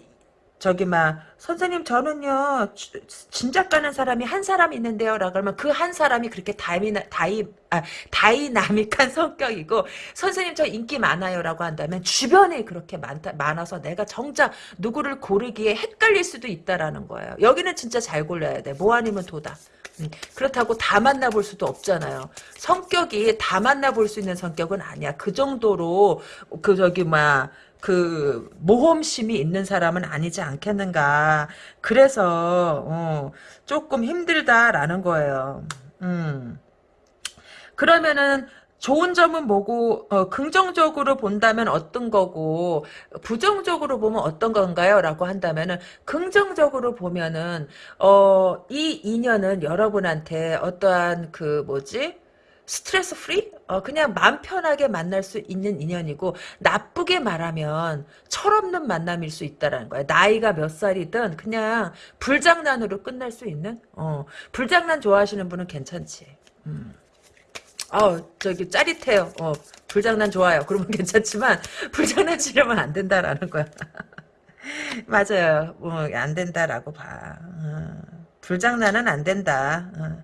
저기 막 선생님 저는요 지- 짐작 가는 사람이 한 사람 있는데요 라고 그러면 그 한 사람이 그렇게 다이나 다이 아 다이나믹한 [laughs] 성격이고 선생님 저 인기 많아요 라고 한다면 주변에 그렇게 많다 많아서 내가 정작 누구를 고르기에 헷갈릴 수도 있다라는 거예요. 여기는 진짜 잘 골라야 돼. 뭐 아니면 도다. 음, 그렇다고 다 만나볼 수도 없잖아요. 성격이 다 만나볼 수 있는 성격은 아니야. 그 정도로 그 저기 막 그 모험심이 있는 사람은 아니지 않겠는가. 그래서 어, 조금 힘들다라는 거예요. 음. 그러면은 좋은 점은 뭐고 어, 긍정적으로 본다면 어떤 거고 부정적으로 보면 어떤 건가요? 라고 한다면은 긍정적으로 보면은 어, 이 인연은 여러분한테 어떠한 그 뭐지? stress free? 어, 그냥 마음 편하게 만날 수 있는 인연이고 나쁘게 말하면 철없는 만남일 수 있다라는 거야. 나이가 몇 살이든 그냥 불장난으로 끝날 수 있는 어, 불장난 좋아하시는 분은 괜찮지. 음. 어, 저기 짜릿해요. 어, 불장난 좋아요. 그러면 [laughs] 괜찮지만 불장난 치려면 안 된다라는 거야. [laughs] 맞아요. 어, 안 된다라고 봐. 어, 불장난은 안 된다. 어.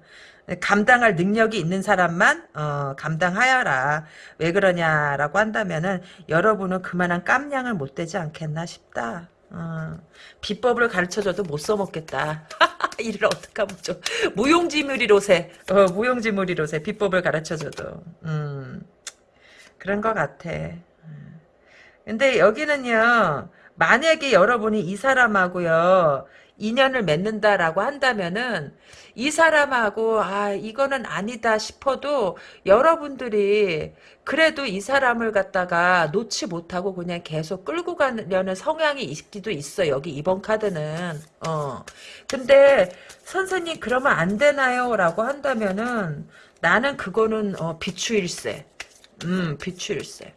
감당할 능력이 있는 사람만 어, 감당하여라. 왜 그러냐라고 한다면은 여러분은 그만한 깜냥을 못 되지 않겠나 싶다. 어, 비법을 가르쳐줘도 못 써먹겠다. [laughs] 이를 어떡하면 좀 무용지물이로세 어, 무용지물이로세 비법을 가르쳐줘도 음, 그런 것 같아. 음. 근데 여기는요 만약에 여러분이 이 사람하고요 인연을 맺는다라고 한다면은 이 사람하고 아 이거는 아니다 싶어도 여러분들이 그래도 이 사람을 갖다가 놓지 못하고 그냥 계속 끌고 가려는 성향이 있기도 있어 여기 이번 카드는. 어. 근데 선생님 그러면 안 되나요? 라고 한다면은 나는 그거는 어 비추일세. 음 비추일세.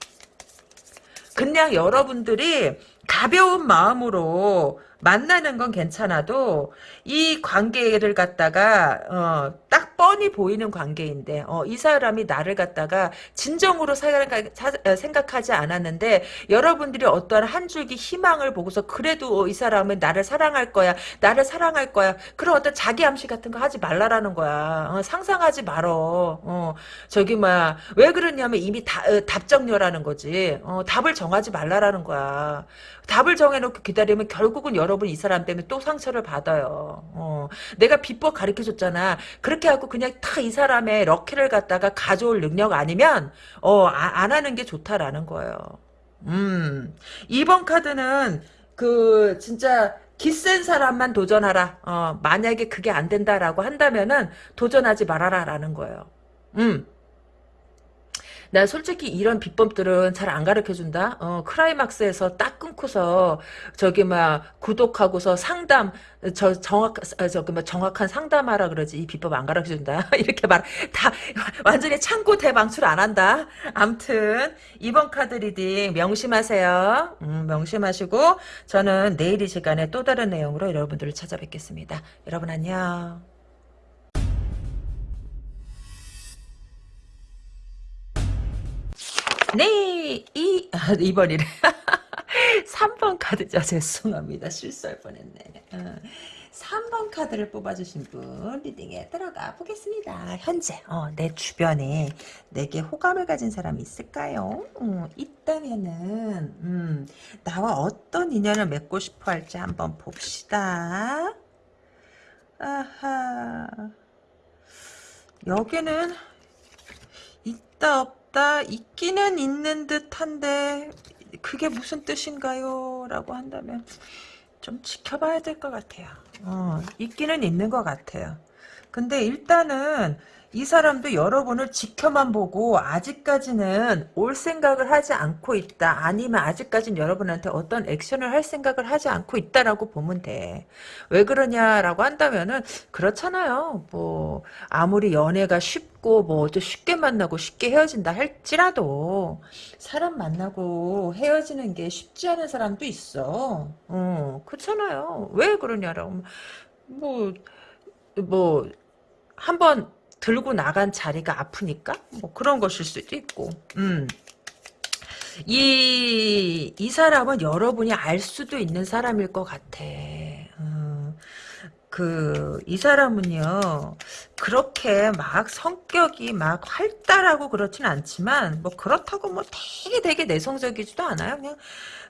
그냥 여러분들이 가벼운 마음으로 만나는 건 괜찮아도 이 관계를 갖다가 어, 딱 뻔히 보이는 관계인데 어, 이 사람이 나를 갖다가 진정으로 생각하지 않았는데 여러분들이 어떠한 한 줄기 희망을 보고서 그래도 이 사람은 나를 사랑할 거야 나를 사랑할 거야 그런 어떤 자기 암시 같은 거 하지 말라라는 거야. 어, 상상하지 말어. 어, 저기 뭐야 왜 그러냐면 이미 다, 어, 답정녀라는 거지. 어, 답을 정하지 말라라는 거야. 답을 정해놓고 기다리면 결국은 여러 분 이 사람 때문에 또 상처를 받아요. 어, 내가 비법 가르쳐줬잖아. 그렇게 하고 그냥 다 이 사람의 럭키를 갖다가 가져올 능력 아니면 어, 아, 안 하는 게 좋다라는 거예요. 음, 이번 카드는 그 진짜 기센 사람만 도전하라. 어, 만약에 그게 안 된다라고 한다면은 도전하지 말아라라는 거예요. 음. 나 솔직히 이런 비법들은 잘 안 가르쳐준다. 어, 크라이막스에서 딱 끊고서 저기 막 구독하고서 상담 저 정확 아, 저기 뭐 정확한 상담하라 그러지 이 비법 안 가르쳐준다. [laughs] 이렇게 말 다 완전히 창고 대방출 안 한다. 암튼 이번 카드 reading 명심하세요. 음, 명심하시고 저는 내일 이 시간에 또 다른 내용으로 여러분들을 찾아뵙겠습니다. 여러분 안녕. 네, 이, 아, 이번이래. [laughs] 3번 카드죠. 죄송합니다. 실수할 뻔했네. 어, 3번 카드를 뽑아주신 분 리딩에 들어가 보겠습니다. 현재 어, 내 주변에 내게 호감을 가진 사람이 있을까요? 음, 있다면은 음, 나와 어떤 인연을 맺고 싶어 할지 한번 봅시다. 아하 여기는 있다 없다 있기는 있는 듯한데 그게 무슨 뜻인가요? 라고 한다면 좀 지켜봐야 될 것 같아요. 어, 있기는 있는 것 같아요. 근데 일단은 이 사람도 여러분을 지켜만 보고 아직까지는 올 생각을 하지 않고 있다. 아니면 아직까지는 여러분한테 어떤 액션을 할 생각을 하지 않고 있다라고 보면 돼. 왜 그러냐라고 한다면은 그렇잖아요. 뭐 아무리 연애가 쉽고 뭐또 쉽게 만나고 쉽게 헤어진다 할지라도 사람 만나고 헤어지는 게 쉽지 않은 사람도 있어. 어, 그렇잖아요. 왜 그러냐라고 뭐 뭐, 한번 들고 나간 자리가 아프니까? 뭐 그런 것일 수도 있고, 음. 이, 이 사람은 여러분이 알 수도 있는 사람일 것 같아. 어, 그, 이 사람은요, 그렇게 막 성격이 막 활달하고 그렇진 않지만, 뭐 그렇다고 뭐 되게 되게 내성적이지도 않아요. 그냥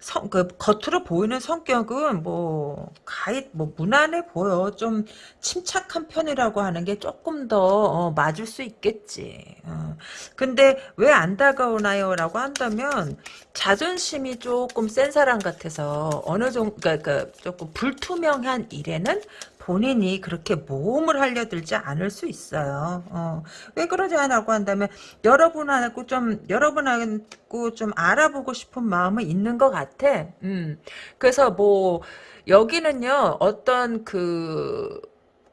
성, 그, 겉으로 보이는 성격은 뭐, 가히, 뭐, 무난해 보여. 좀 침착한 편이라고 하는 게 조금 더, 어, 맞을 수 있겠지. 어. 근데 왜 안 다가오나요? 라고 한다면, 자존심이 조금 센 사람 같아서, 어느 정도, 그니까, 조금 불투명한 일에는 본인이 그렇게 모험을 하려들지 않을 수 있어요. 어. 왜 그러지 않라고 한다면 여러분하고 좀 여러분하고 좀 알아보고 싶은 마음은 있는 것 같아. 음. 그래서 뭐 여기는요 어떤 그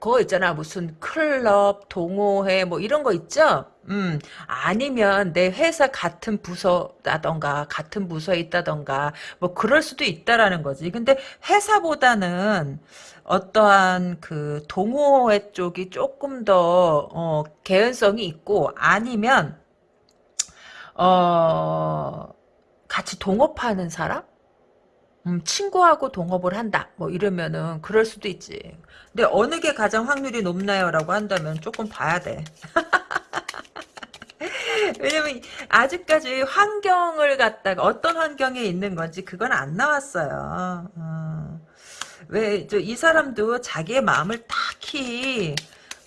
그거 있잖아. 무슨 클럽 동호회 뭐 이런 거 있죠? 음. 아니면 내 회사 같은 부서라던가 같은 부서에 있다던가 뭐 그럴 수도 있다라는 거지. 근데 회사보다는 어떠한 그 동호회 쪽이 조금 더 어, 개연성이 있고 아니면 어 같이 동업하는 사람? 음, 친구하고 동업을 한다. 뭐 이러면은 그럴 수도 있지. 근데 어느 게 가장 확률이 높나요? 라고 한다면 조금 봐야 돼. [laughs] 왜냐면 아직까지 환경을 갖다가 어떤 환경에 있는 건지 그건 안 나왔어요. 어. 왜저 이 사람도 자기의 마음을 딱히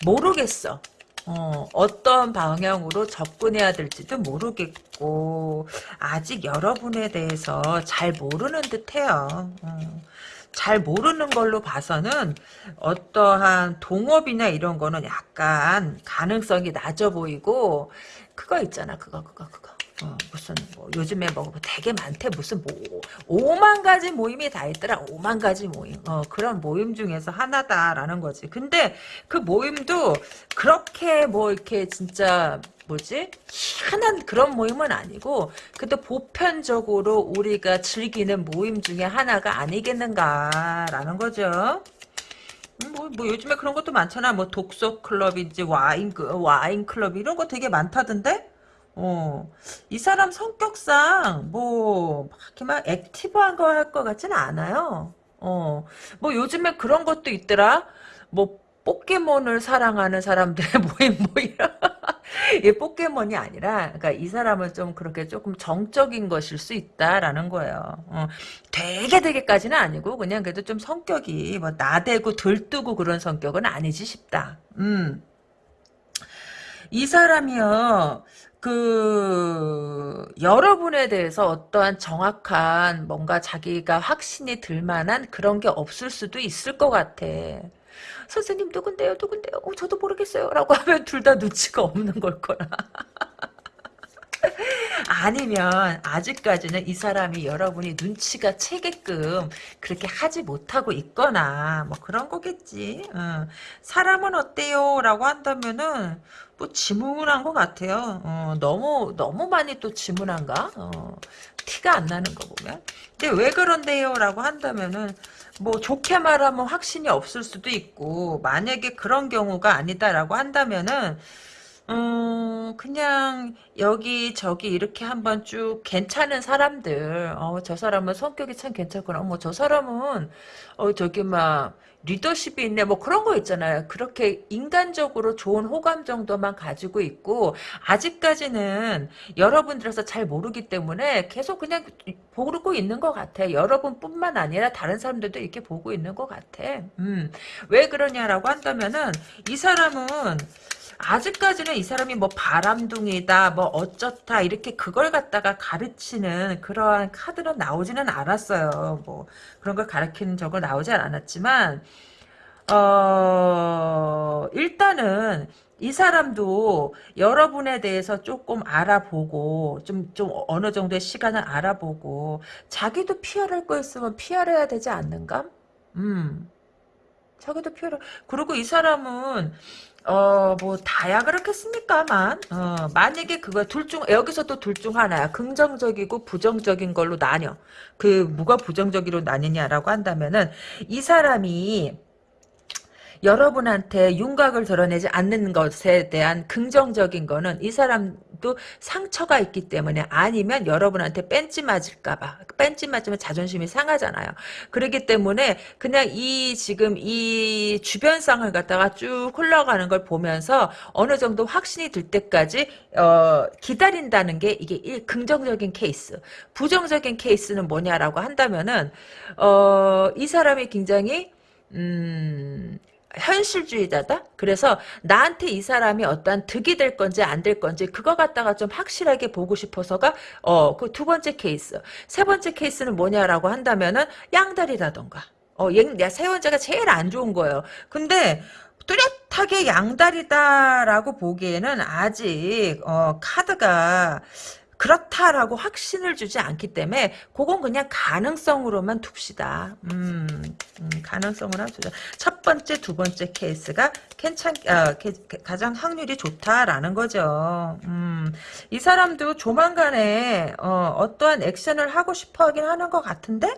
모르겠어. 어, 어떤 방향으로 접근해야 될지도 모르겠고 아직 여러분에 대해서 잘 모르는 듯해요. 어, 잘 모르는 걸로 봐서는 어떠한 동업이나 이런 거는 약간 가능성이 낮아 보이고 그거 있잖아. 그거 그거 그거 어, 무슨 뭐 요즘에 뭐 되게 많대. 무슨 뭐 5만 가지 모임이 다 있더라. 5만 가지 모임. 어, 그런 모임 중에서 하나다라는 거지. 근데 그 모임도 그렇게 뭐 이렇게 진짜 뭐지? 희한한 그런 모임은 아니고 그래도 보편적으로 우리가 즐기는 모임 중에 하나가 아니겠는가라는 거죠. 음, 뭐, 뭐 요즘에 그런 것도 많잖아. 뭐 독서 클럽인지 와인 그, 와인 클럽 이런 거 되게 많다던데 어, 이 사람 성격상, 뭐, 막 이렇게 막 active한 거 할 것 같지는 않아요. 어, 뭐 요즘에 그런 것도 있더라. 뭐, 포켓몬을 사랑하는 사람들의 [laughs] 모임, 뭐, 이런. [laughs] 이 포켓몬이 아니라, 그러니까 이 사람은 좀 그렇게 조금 정적인 것일 수 있다라는 거예요. 어, 되게 되게까지는 아니고, 그냥 그래도 좀 성격이, 뭐, 나대고 들뜨고 그런 성격은 아니지 싶다. 음. 이 사람이요, 그 여러분에 대해서 어떠한 정확한 뭔가 자기가 확신이 들 만한 그런 게 없을 수도 있을 것 같아. 선생님 누군데요 누군데요? 어, 저도 모르겠어요. 라고 하면 둘 다 눈치가 없는 걸 거라 [laughs] 아니면 아직까지는 이 사람이 여러분이 눈치가 채게끔 그렇게 하지 못하고 있거나 뭐 그런 거겠지. 어. 사람은 어때요? 라고 한다면은 뭐 지문한 것 같아요. 어, 너무 너무 많이 또 지문한가? 어, 티가 안 나는 거 보면. 근데 왜 그런데요? 라고 한다면은 뭐 좋게 말하면 확신이 없을 수도 있고 만약에 그런 경우가 아니다라고 한다면은 음, 그냥 여기 저기 이렇게 한번 쭉 괜찮은 사람들, 어, 저 사람은 성격이 참 괜찮구나. 어머, 저 사람은 어, 저기 막 리더십이 있네. 뭐 그런 거 있잖아요. 그렇게 인간적으로 좋은 호감 정도만 가지고 있고 아직까지는 여러분들에서 잘 모르기 때문에 계속 그냥 보고 있는 것 같아. 여러분뿐만 아니라 다른 사람들도 이렇게 보고 있는 것 같아. 음, 왜 그러냐라고 한다면은 이 사람은 아직까지는 이 사람이 뭐 바람둥이다 뭐 어쩌다 이렇게 그걸 갖다가 가르치는 그러한 카드는 나오지는 않았어요 뭐 그런 걸 가르치는 적은 나오지 않았지만 어 일단은 이 사람도 여러분에 대해서 조금 알아보고 좀, 좀 어느 정도의 시간을 알아보고 자기도 피할할 거 있으면 피할해야 되지 않는가? 음. 자기도 피할 그리고 이 사람은 어, 뭐, 다야 그렇겠습니까만, 어, 만약에 그거 둘 중, 여기서도 둘중 하나야. 긍정적이고 부정적인 걸로 나뉘어. 그, 뭐가 부정적으로 나뉘냐라고 한다면은, 이 사람이, 여러분한테 윤곽을 드러내지 않는 것에 대한 긍정적인 거는 이 사람 또 상처가 있기 때문에 아니면 여러분한테 뺀지 맞을까봐 뺀지 맞으면 자존심이 상하잖아요. 그렇기 때문에 그냥 이 지금 이 주변상을 갖다가 쭉 흘러가는 걸 보면서 어느 정도 확신이 들 때까지 어, 기다린다는 게 이게 일 긍정적인 케이스. 부정적인 케이스는 뭐냐라고 한다면은 어, 이 사람이 굉장히 음, 현실주의자다? 그래서 나한테 이 사람이 어떠한 득이 될 건지 안 될 건지 그거 갖다가 좀 확실하게 보고 싶어서가 어 그 두 번째 케이스. 세 번째 케이스는 뭐냐라고 한다면은 양다리라던가. 어, 야, 세 번째가 제일 안 좋은 거예요. 근데 뚜렷하게 양다리다라고 보기에는 아직 어, 카드가 그렇다라고 확신을 주지 않기 때문에 그건 그냥 가능성으로만 둡시다. 음, 음, 가능성으로 두자. 첫 번째, 두 번째 케이스가 괜찮, 아, 게, 가장 확률이 좋다라는 거죠. 음, 이 사람도 조만간에 어, 어떠한 액션을 하고 싶어 하긴 하는 것 같은데,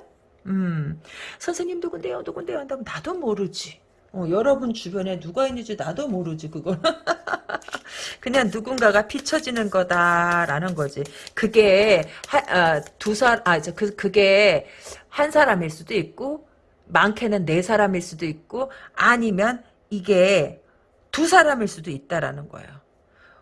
음, 선생님 누군데요, 누군데요 한다면 나도 모르지. 어, 여러분 주변에 누가 있는지 나도 모르지 그거 [laughs] 그냥 누군가가 비춰지는 거다라는 거지. 그게 아, 두사아그 그게 한 사람일 수도 있고 많게는 네 사람일 수도 있고 아니면 이게 두 사람일 수도 있다라는 거예요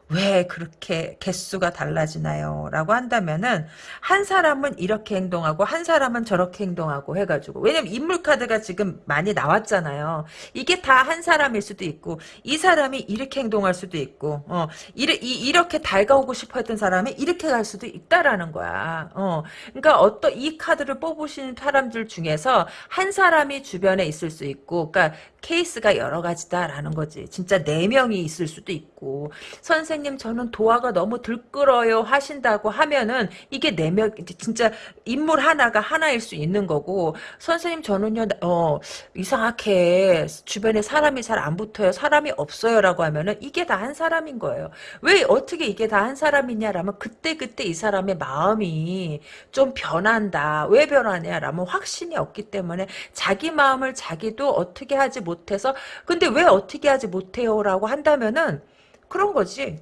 왜 그렇게 개수가 달라지나요? 라고 한다면은 한 사람은 이렇게 행동하고 한 사람은 저렇게 행동하고 해가지고 왜냐면 인물 카드가 지금 많이 나왔잖아요. 이게 다 한 사람일 수도 있고 이 사람이 이렇게 행동할 수도 있고 어 이르, 이, 이렇게 달가오고 싶어 했던 사람이 이렇게 갈 수도 있다라는 거야. 어 그러니까 어떤 이 카드를 뽑으시는 사람들 중에서 한 사람이 주변에 있을 수 있고 그러니까 케이스가 여러 가지다라는 거지. 진짜 네 명이 있을 수도 있고 선생님 저는 도화가 너무 들끓어요 하신다고 하면은 이게 네 명 진짜 인물 하나가 하나일 수 있는 거고 선생님 저는요 어 이상하게 주변에 사람이 잘 안 붙어요. 사람이 없어요라고 하면은 이게 다 한 사람인 거예요. 왜 어떻게 이게 다 한 사람이냐라면 그때 그때 이 사람의 마음이 좀 변한다. 왜 변하냐라면 확신이 없기 때문에 자기 마음을 자기도 어떻게 하지 못 못해서 근데 왜 어떻게 하지 못해요라고 한다면은 그런 거지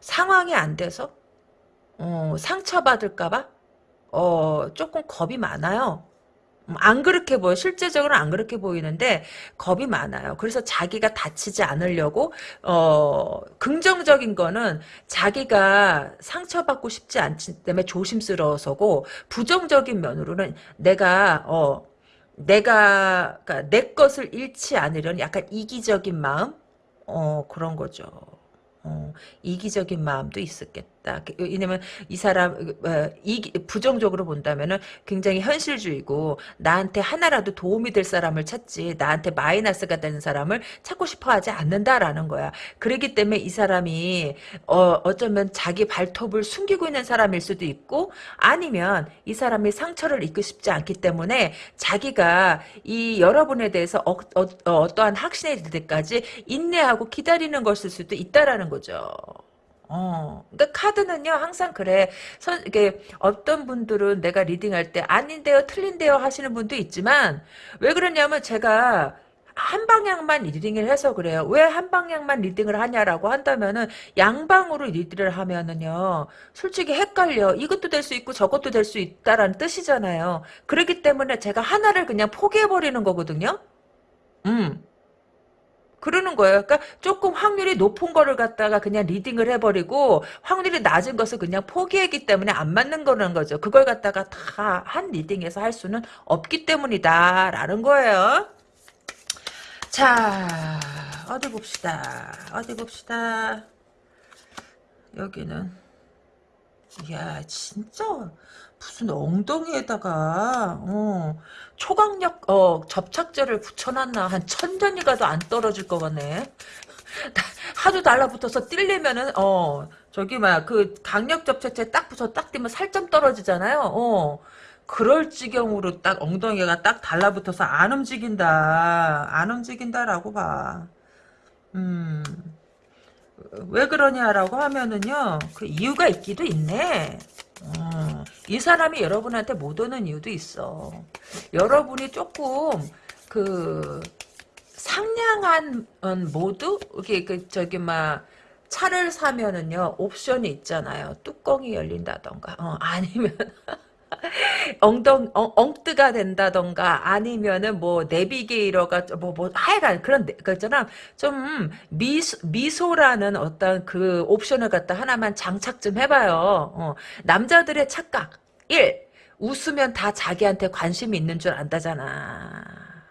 상황이 안 돼서 어, 상처받을까봐 어, 조금 겁이 많아요. 음, 안 그렇게 보여. 실제적으로는 안 그렇게 보이는데 겁이 많아요. 그래서 자기가 다치지 않으려고 어 긍정적인 거는 자기가 상처받고 싶지 않기 때문에 조심스러워서고 부정적인 면으로는 내가 어 내가 그러니까 내 것을 잃지 않으려는 약간 이기적인 마음 어 그런 거죠. 어, 이기적인 마음도 있었겠다. 그, 왜냐면 이 사람 어, 이 부정적으로 본다면은 굉장히 현실주의고 나한테 하나라도 도움이 될 사람을 찾지 나한테 마이너스가 되는 사람을 찾고 싶어하지 않는다라는 거야. 그렇기 때문에 이 사람이 어, 어쩌면 자기 발톱을 숨기고 있는 사람일 수도 있고 아니면 이 사람이 상처를 입고 싶지 않기 때문에 자기가 이 여러분에 대해서 어, 어, 떠한 확신이 들 때까지 인내하고 기다리는 것일 수도 있다라는 거죠. 어. 그러니까 카드는요 항상 그래. 선 이게 어떤 분들은 내가 리딩할 때 아닌데요, 틀린데요 하시는 분도 있지만 왜 그러냐면 제가 한 방향만 reading을 해서 그래요. 왜 한 방향만 reading을 하냐라고 한다면은 양방으로 reading을 하면은요. 솔직히 헷갈려. 이것도 될 수 있고 저것도 될 수 있다라는 뜻이잖아요. 그렇기 때문에 제가 하나를 그냥 포기해 버리는 거거든요. 음. 그러는 거예요. 그러니까 조금 확률이 높은 거를 갖다가 그냥 reading을 해버리고 확률이 낮은 것을 그냥 포기했기 때문에 안 맞는 거라는 거죠. 그걸 갖다가 다 한 reading에서 할 수는 없기 때문이다. 라는 거예요. 자, 어디 봅시다. 어디 봅시다. 여기는. 이야, 진짜. 무슨 엉덩이에다가 어, 초강력 어, 접착제를 붙여놨나 한 천전이 가도 안 떨어질 것 같네. [laughs] 하도 달라붙어서 뛸려면은 어 저기 막 그 강력 접착제 딱 붙어 딱 뛰면 살점 떨어지잖아요. 어 그럴 지경으로 딱 엉덩이가 딱 달라붙어서 안 움직인다 안 움직인다라고 봐. 음. 왜 그러냐라고 하면은요 그 이유가 있기도 있네 어, 이 사람이 여러분한테 못 오는 이유도 있어. 여러분이 조금 그 상냥한 모드 이게 그 저기 막 차를 사면은요 옵션이 있잖아요. 뚜껑이 열린다던가 어, 아니면 엉덩 엉, 엉뜨가 된다던가 아니면은 뭐 내비게이터가 뭐뭐 뭐, 하여간 그런 그 있잖아 좀 미소 미소라는 어떤 그 옵션을 갖다 하나만 장착 좀 해봐요. 어, 남자들의 착각 1 웃으면 다 자기한테 관심이 있는 줄 안다잖아.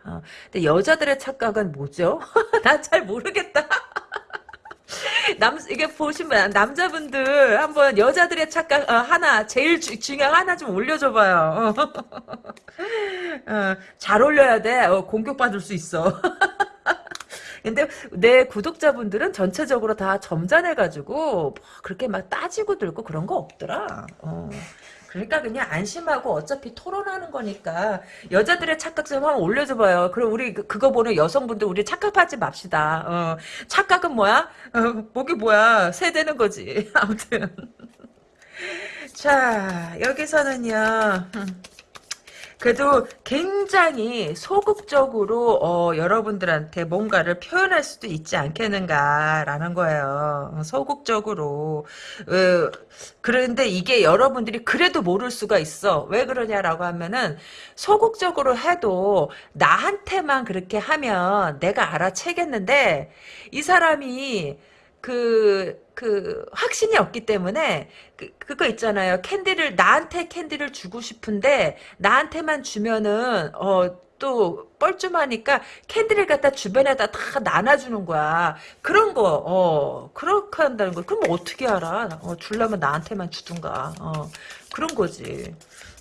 어, 근데 여자들의 착각은 뭐죠? [laughs] 나 잘 모르겠다. 남 이게 보시면 남자분들 한번 여자들의 착각 어, 하나 제일 주, 중요한 하나 좀 올려줘봐요. [laughs] 어, 잘 올려야 돼. 어, 공격받을 수 있어. [laughs] 근데 내 구독자분들은 전체적으로 다 점잖해가지고 뭐 그렇게 막 따지고 들고 그런 거 없더라. 어. 그러니까 그냥 안심하고 어차피 토론하는 거니까 여자들의 착각 좀 한번 올려줘봐요. 그럼 우리 그, 그거 보는 여성분들 우리 착각하지 맙시다. 어, 착각은 뭐야? 어, 목이 뭐야? 세대는 거지. [laughs] 아무튼 자 여기서는요. 그래도 굉장히 소극적으로 어, 여러분들한테 뭔가를 표현할 수도 있지 않겠는가라는 거예요. 소극적으로. 어, 그런데 이게 여러분들이 그래도 모를 수가 있어. 왜 그러냐라고 하면은 소극적으로 해도 나한테만 그렇게 하면 내가 알아채겠는데 이 사람이 그, 그, 확신이 없기 때문에, 그, 그거 있잖아요. 캔디를, 나한테 캔디를 주고 싶은데, 나한테만 주면은, 어, 또, 뻘쭘하니까, 캔디를 갖다 주변에다 다 나눠주는 거야. 그런 거, 어, 그렇게 한다는 거. 그럼 어떻게 알아? 어, 줄라면 나한테만 주든가. 어, 그런 거지.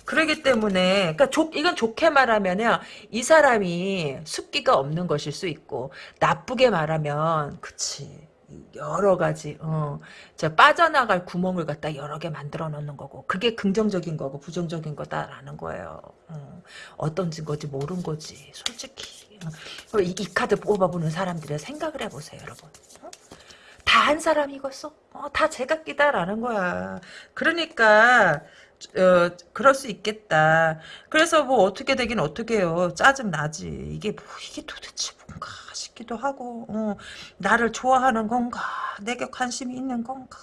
그러기 때문에 그러니까 조, 이건 좋게 말하면요 이 사람이 숫기가 없는 것일 수 있고 나쁘게 말하면 그치 여러 가지 어, 저 빠져나갈 구멍을 갖다 여러 개 만들어 놓는 거고 그게 긍정적인 거고 부정적인 거다라는 거예요. 어, 어떤 증거지 모른 거지 솔직히 어, 이, 이, 카드 뽑아보는 사람들의 생각을 해보세요 여러분. 어? 다한 사람이겠어? 어, 다 제각기다라는 거야. 그러니까 어, 그럴 수 있겠다. 그래서 뭐 어떻게 되긴 어떻게 해요. 짜증 나지. 이게 뭐 이게 도대체 뭔가 싶기도 하고 어, 나를 좋아하는 건가 내게 관심이 있는 건가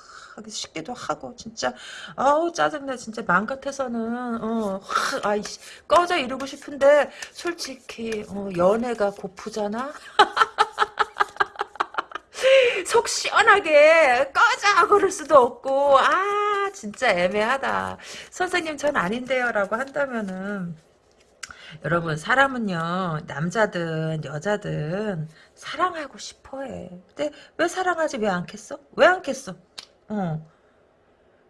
싶기도 하고 진짜 아우 짜증나 진짜 맘 같아서는 어 아이씨 꺼져 이러고 싶은데 솔직히 어, 연애가 고프잖아? [laughs] 속 시원하게 꺼져! 그럴 수도 없고 아 진짜 애매하다. 선생님 전 아닌데요 라고 한다면은 여러분 사람은요 남자든 여자든 사랑하고 싶어해. 근데 왜 사랑하지 왜 않겠어? 왜 않겠어? 어.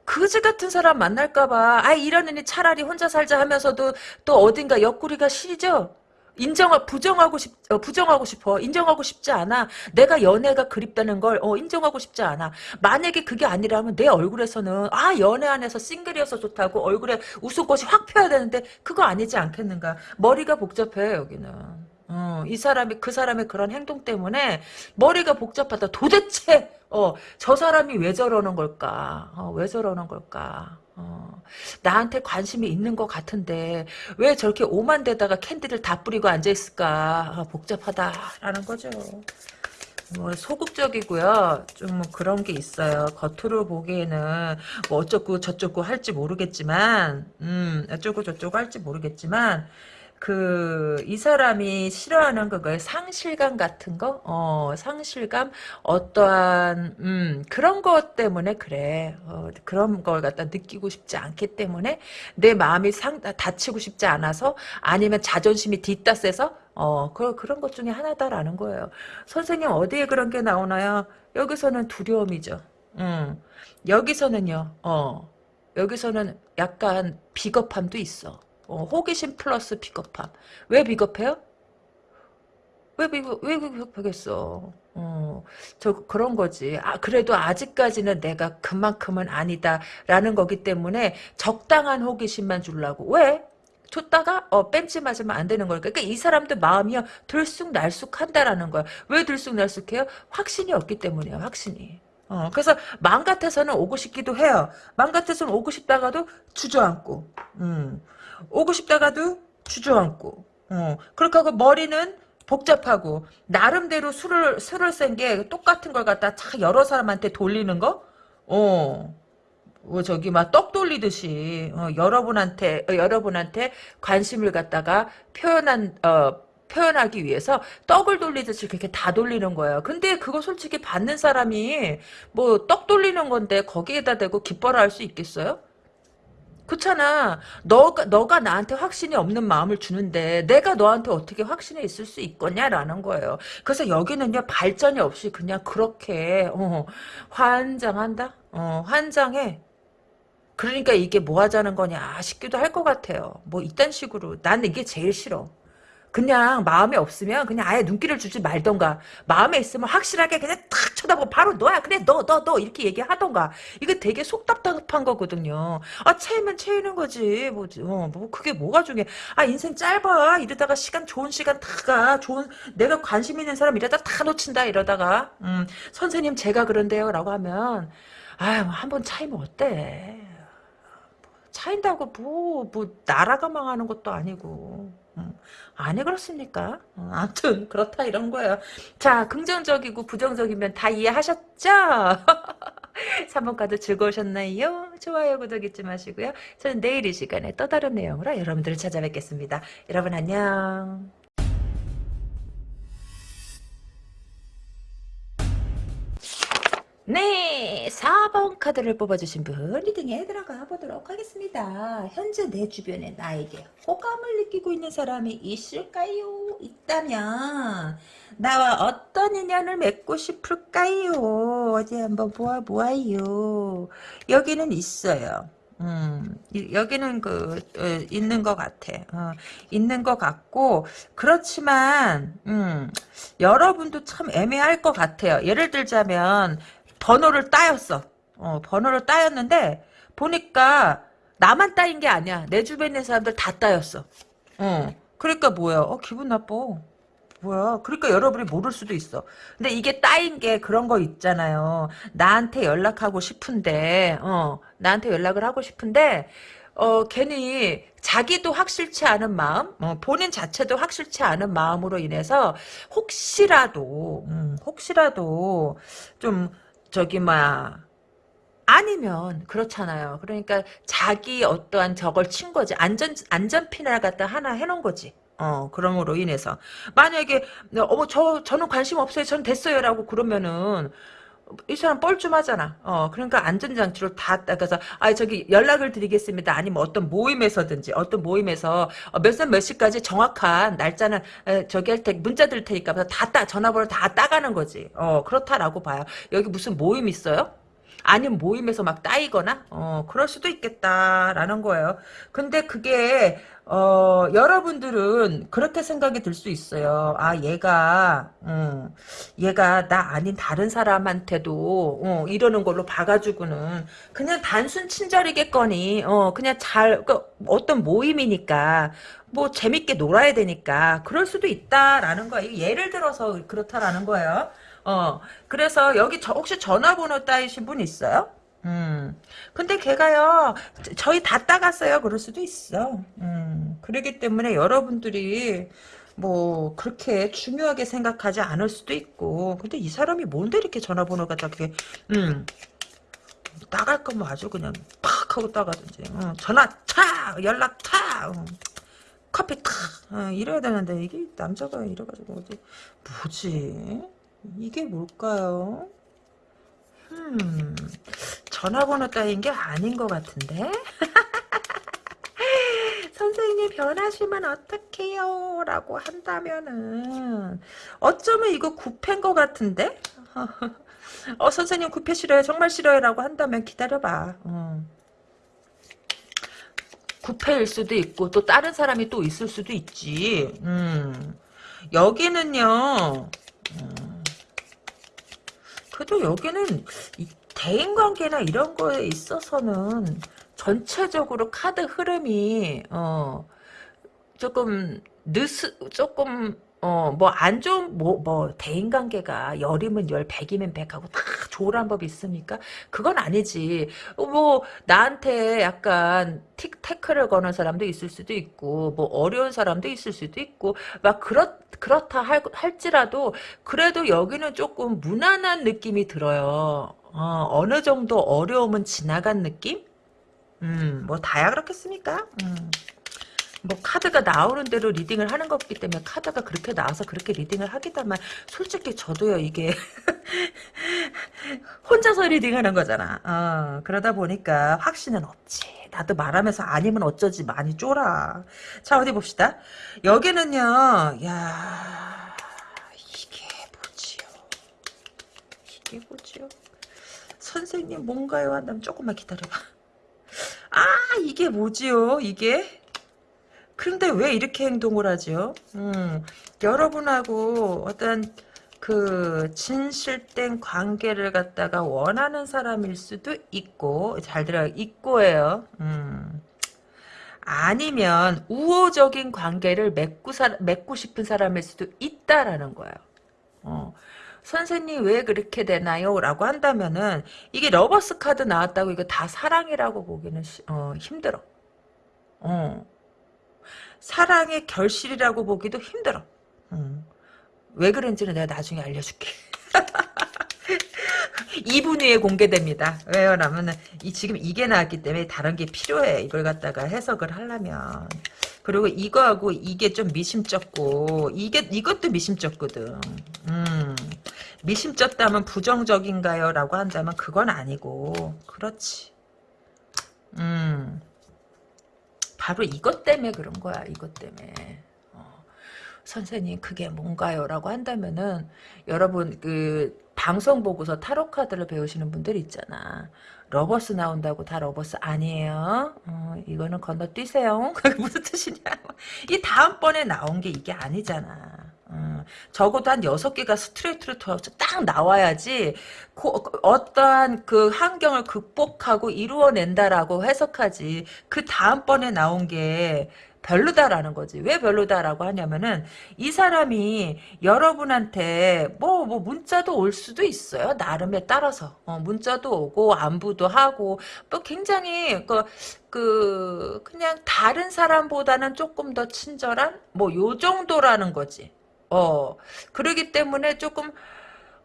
그지 같은 사람 만날까봐 아 이러느니 차라리 혼자 살자 하면서도 또 어딘가 옆구리가 시리죠? 인정 부정하고 싶 어, 부정하고 싶어 인정하고 싶지 않아 내가 연애가 그립다는 걸 어, 인정하고 싶지 않아 만약에 그게 아니라면 내 얼굴에서는 아 연애 안에서 싱글이어서 좋다고 얼굴에 웃음꽃이 확 펴야 되는데 그거 아니지 않겠는가 머리가 복잡해 여기는 어, 이 사람이 그 사람의 그런 행동 때문에 머리가 복잡하다. 도대체 어, 저 사람이 왜 저러는 걸까? 어, 왜 저러는 걸까? 어, 나한테 관심이 있는 것 같은데 왜 저렇게 오만 데다가 캔디를 다 뿌리고 앉아 있을까? 어, 복잡하다라는 거죠. 뭐 소극적이고요. 좀뭐 그런 게 있어요. 겉으로 보기에는 뭐 어쩌고 저쩌고 할지 모르겠지만, 음, 어쩌고 저쩌고 할지 모르겠지만, 그, 이 사람이 싫어하는 그거에 상실감 같은 거? 어, 상실감? 어떠한, 음, 그런 것 때문에 그래. 어, 그런 걸 갖다 느끼고 싶지 않기 때문에 내 마음이 상, 다치고 싶지 않아서 아니면 자존심이 뒷따세서 어, 그, 그런 것 중에 하나다라는 거예요. 선생님, 어디에 그런 게 나오나요? 여기서는 두려움이죠. 음, 여기서는요, 어, 여기서는 약간 비겁함도 있어. 어, 호기심 플러스 비겁함. 왜 비겁해요? 왜 비겁, 왜 비겁하겠어? 어, 저, 그런 거지. 아, 그래도 아직까지는 내가 그만큼은 아니다라는 거기 때문에 적당한 호기심만 주려고. 왜? 줬다가 어 뺀지 맞으면 안 되는 거니까 그러니까 이 사람도 마음이 요 들쑥날쑥한다라는 거야 왜 들쑥날쑥해요 확신이 없기 때문이야 확신이 어 그래서 마음 같아서는 오고 싶기도 해요 마음 같아서는 오고 싶다가도 주저앉고 음 오고 싶다가도 주저앉고 어, 그렇게 하고 머리는 복잡하고 나름대로 술을 술을 센 게 똑같은 걸 갖다 차 여러 사람한테 돌리는 거? 어. 어, 저기 막 떡 돌리듯이 어, 여러분한테 어, 여러분한테 관심을 갖다가 표현한 어, 표현하기 위해서 떡을 돌리듯이 그렇게 다 돌리는 거예요. 근데 그거 솔직히 받는 사람이 뭐 떡 돌리는 건데 거기에다 대고 기뻐라 할 수 있겠어요? 그렇잖아. 너가 너가 나한테 확신이 없는 마음을 주는데 내가 너한테 어떻게 확신이 있을 수 있겠냐라는 거예요. 그래서 여기는요 발전이 없이 그냥 그렇게 어, 환장한다. 어, 환장해. 그러니까 이게 뭐 하자는 거냐 싶기도 할 것 같아요. 뭐 이딴 식으로 나는 이게 제일 싫어. 그냥 마음에 없으면 그냥 아예 눈길을 주지 말던가. 마음에 있으면 확실하게 그냥 탁 쳐다보고 바로 너야 그래 너 너 너 이렇게 얘기하던가. 이거 되게 속 답답한 거거든요. 아 채이면 채이는 거지. 뭐지 어, 뭐 그게 뭐가 중요해. 아 인생 짧아. 이러다가 시간 좋은 시간 다가. 좋은 내가 관심 있는 사람 이러다 다 놓친다 이러다가. 음, 선생님 제가 그런데요 라고 하면 아유 한번 차이면 어때? 차인다고 뭐, 뭐, 나라가 망하는 것도 아니고. 음, 아니, 그렇습니까? 어, 아무튼, [laughs] 그렇다, 이런 거예요. 자, 긍정적이고 부정적이면 다 이해하셨죠? [laughs] 3번 카드 즐거우셨나요? 좋아요, 구독 잊지 마시고요. 저는 내일 이 시간에 또 다른 내용으로 여러분들을 찾아뵙겠습니다. 여러분, 안녕. 네, 4번 카드를 뽑아주신 분 리딩에 들어가 보도록 하겠습니다. 현재 내 주변에 나에게 호감을 느끼고 있는 사람이 있을까요? 있다면 나와 어떤 인연을 맺고 싶을까요? 어디 한번 보아보아요. 여기는 있어요. 음, 여기는 그 어, 있는 것 같아. 어, 있는 것 같고 그렇지만 음, 여러분도 참 애매할 것 같아요. 예를 들자면 번호를 따였어. 어, 번호를 따였는데 보니까 나만 따인 게 아니야. 내 주변에 있는 사람들 다 따였어. 어. 그러니까 뭐야? 어, 기분 나빠. 뭐야? 그러니까 여러분이 모를 수도 있어. 근데 이게 따인 게 그런 거 있잖아요. 나한테 연락하고 싶은데, 어, 나한테 연락을 하고 싶은데, 어, 괜히 자기도 확실치 않은 마음, 어, 본인 자체도 확실치 않은 마음으로 인해서 혹시라도, 음, 혹시라도 좀 저기 막 아니면 그렇잖아요. 그러니까 자기 어떠한 저걸 친 거지. 안전 안전핀을 갖다 하나 해놓은 거지. 어, 그럼으로 인해서. 만약에, 어머, 저, 저는 관심 없어요. 전 됐어요라고 그러면은, 이 사람 뻘쭘하잖아. 어, 그러니까 안전장치로 다 따가서, 아, 저기 연락을 드리겠습니다. 아니면 어떤 모임에서든지, 어떤 모임에서 어, 몇살 몇 시까지 정확한 날짜는 에, 저기 할 테, 문자 드릴 테니까 다 따, 전화번호 다 따가는 거지. 어, 그렇다라고 봐요. 여기 무슨 모임 있어요? 아니면 모임에서 막 따이거나 어 그럴 수도 있겠다라는 거예요. 근데 그게 어 여러분들은 그렇게 생각이 들 수 있어요. 아 얘가 음, 얘가 나 아닌 다른 사람한테도 어, 이러는 걸로 봐가지고는 그냥 단순 친절이겠거니 어 그냥 잘 그, 어떤 모임이니까 뭐 재밌게 놀아야 되니까 그럴 수도 있다라는 거예요. 예를 들어서 그렇다라는 거예요. 어, 그래서 여기 저, 혹시 전화번호 따이신 분 있어요? 음, 근데 걔가요, 저희 다 따갔어요. 그럴 수도 있어. 음, 그러기 때문에 여러분들이, 뭐, 그렇게 중요하게 생각하지 않을 수도 있고, 근데 이 사람이 뭔데 이렇게 전화번호가 다 그게, 음, 따갈 거면 아주 그냥 팍 하고 따가든지, 어, 전화 차! 연락 타! 어. 커피 타! 어, 이래야 되는데, 이게 남자가 이래가지고, 어디, 뭐지? 이게 뭘까요? 음, 전화번호 따윈 게 아닌 것 같은데? [laughs] 선생님 변하시면 어떡해요? 라고 한다면은 어쩌면 이거 구패인 것 같은데? [laughs] 어 선생님 구패 싫어요 정말 싫어요 라고 한다면 기다려봐 어. 구패일 수도 있고 또 다른 사람이 또 있을 수도 있지 음. 여기는요 음. 그래도 여기는 대인관계나 이런 거에 있어서는 전체적으로 카드 흐름이 어 조금 느스 조금 어 뭐 안 좋은 뭐뭐 뭐 대인관계가 열이면 열 백이면 백하고 다 조율한 법 있습니까? 그건 아니지. 어, 뭐 나한테 약간 틱 태클을 거는 사람도 있을 수도 있고 뭐 어려운 사람도 있을 수도 있고 막 그렇 그렇다 할, 할지라도 그래도 여기는 조금 무난한 느낌이 들어요. 어, 어느 정도 어려움은 지나간 느낌? 음, 뭐 다야 그렇겠습니까? 음. 뭐 카드가 나오는 대로 리딩을 하는 거기 때문에 카드가 그렇게 나와서 그렇게 리딩을 하기다만 솔직히 저도요 이게 [laughs] 혼자서 리딩하는 거잖아. 어, 그러다 보니까 확신은 없지. 나도 말하면서 아니면 어쩌지 많이 쫄아. 자 어디 봅시다. 여기는요. 야 이게 뭐지요? 이게 뭐지요? 선생님 뭔가요? 한다면 조금만 기다려봐. 아 이게 뭐지요? 이게? 근데 왜 이렇게 행동을 하죠? 음, 여러분하고 어떤 그 진실된 관계를 갖다가 원하는 사람일 수도 있고 잘 들어요. 있고예요. 음. 아니면 우호적인 관계를 맺고, 사, 맺고 싶은 사람일 수도 있다라는 거예요. 어. 선생님 왜 그렇게 되나요? 라고 한다면은 이게 Lovers 카드 나왔다고 이거 다 사랑이라고 보기는 어, 힘들어. 어. 사랑의 결실이라고 보기도 힘들어. 음. 왜 그런지는 내가 나중에 알려줄게. [laughs] 2분 후에 공개됩니다. 왜요? 라면은, 이, 지금 이게 나왔기 때문에 다른 게 필요해. 이걸 갖다가 해석을 하려면. 그리고 이거하고 이게 좀 미심쩍고, 이게, 이것도 미심쩍거든. 음. 미심쩍다면 부정적인가요? 라고 한다면 그건 아니고, 그렇지. 음. 바로 이것 때문에 그런 거야. 이것 때문에. 어, 선생님 그게 뭔가요? 라고 한다면은 여러분 그 방송 보고서 타로 카드를 배우시는 분들 있잖아. Lovers 나온다고 다 Lovers 아니에요. 어, 이거는 건너뛰세요. 그게 [laughs] 무슨 뜻이냐. 이 다음번에 나온 게 이게 아니잖아. 어, 적어도 한 여섯 개가 스트레이트로 딱 나와야지 고, 어떠한 그 환경을 극복하고 이루어낸다라고 해석하지 그 다음번에 나온 게 별로다라는 거지. 왜 별로다라고 하냐면은 이 사람이 여러분한테 뭐, 뭐 문자도 올 수도 있어요. 나름에 따라서. 어, 문자도 오고 안부도 하고 또 굉장히 그, 그 그냥 다른 사람보다는 조금 더 친절한 뭐 요 정도라는 거지. 어, 그러기 때문에 조금,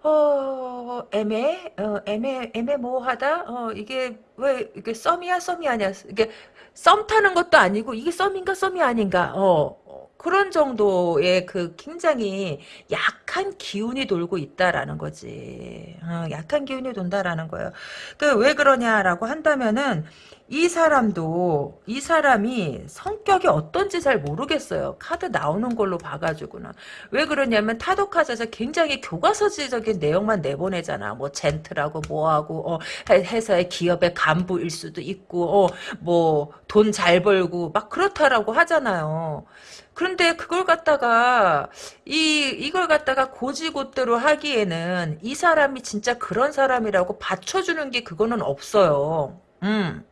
어, 애매, 어, 애매, 애매모호하다? 어, 이게, 왜, 이게 썸이야, 썸이 아니야? 이게, 썸 타는 것도 아니고, 이게 썸인가, 썸이 아닌가? 어, 어, 그런 정도의 그 굉장히 약한 기운이 돌고 있다라는 거지. 어, 약한 기운이 돈다라는 거예요. 그, 왜 그러냐라고 한다면은, 이 사람도 이 사람이 성격이 어떤지 잘 모르겠어요. 카드 나오는 걸로 봐가지고는 왜 그러냐면 타도 카드에서 굉장히 교과서적인 내용만 내보내잖아. 뭐 젠틀하고 뭐하고 어, 회사의 기업의 간부일 수도 있고 어, 뭐 돈 잘 벌고 막 그렇다라고 하잖아요. 그런데 그걸 갖다가 이 이걸 갖다가 고지고대로 하기에는 이 사람이 진짜 그런 사람이라고 받쳐주는 게 그거는 없어요. 음.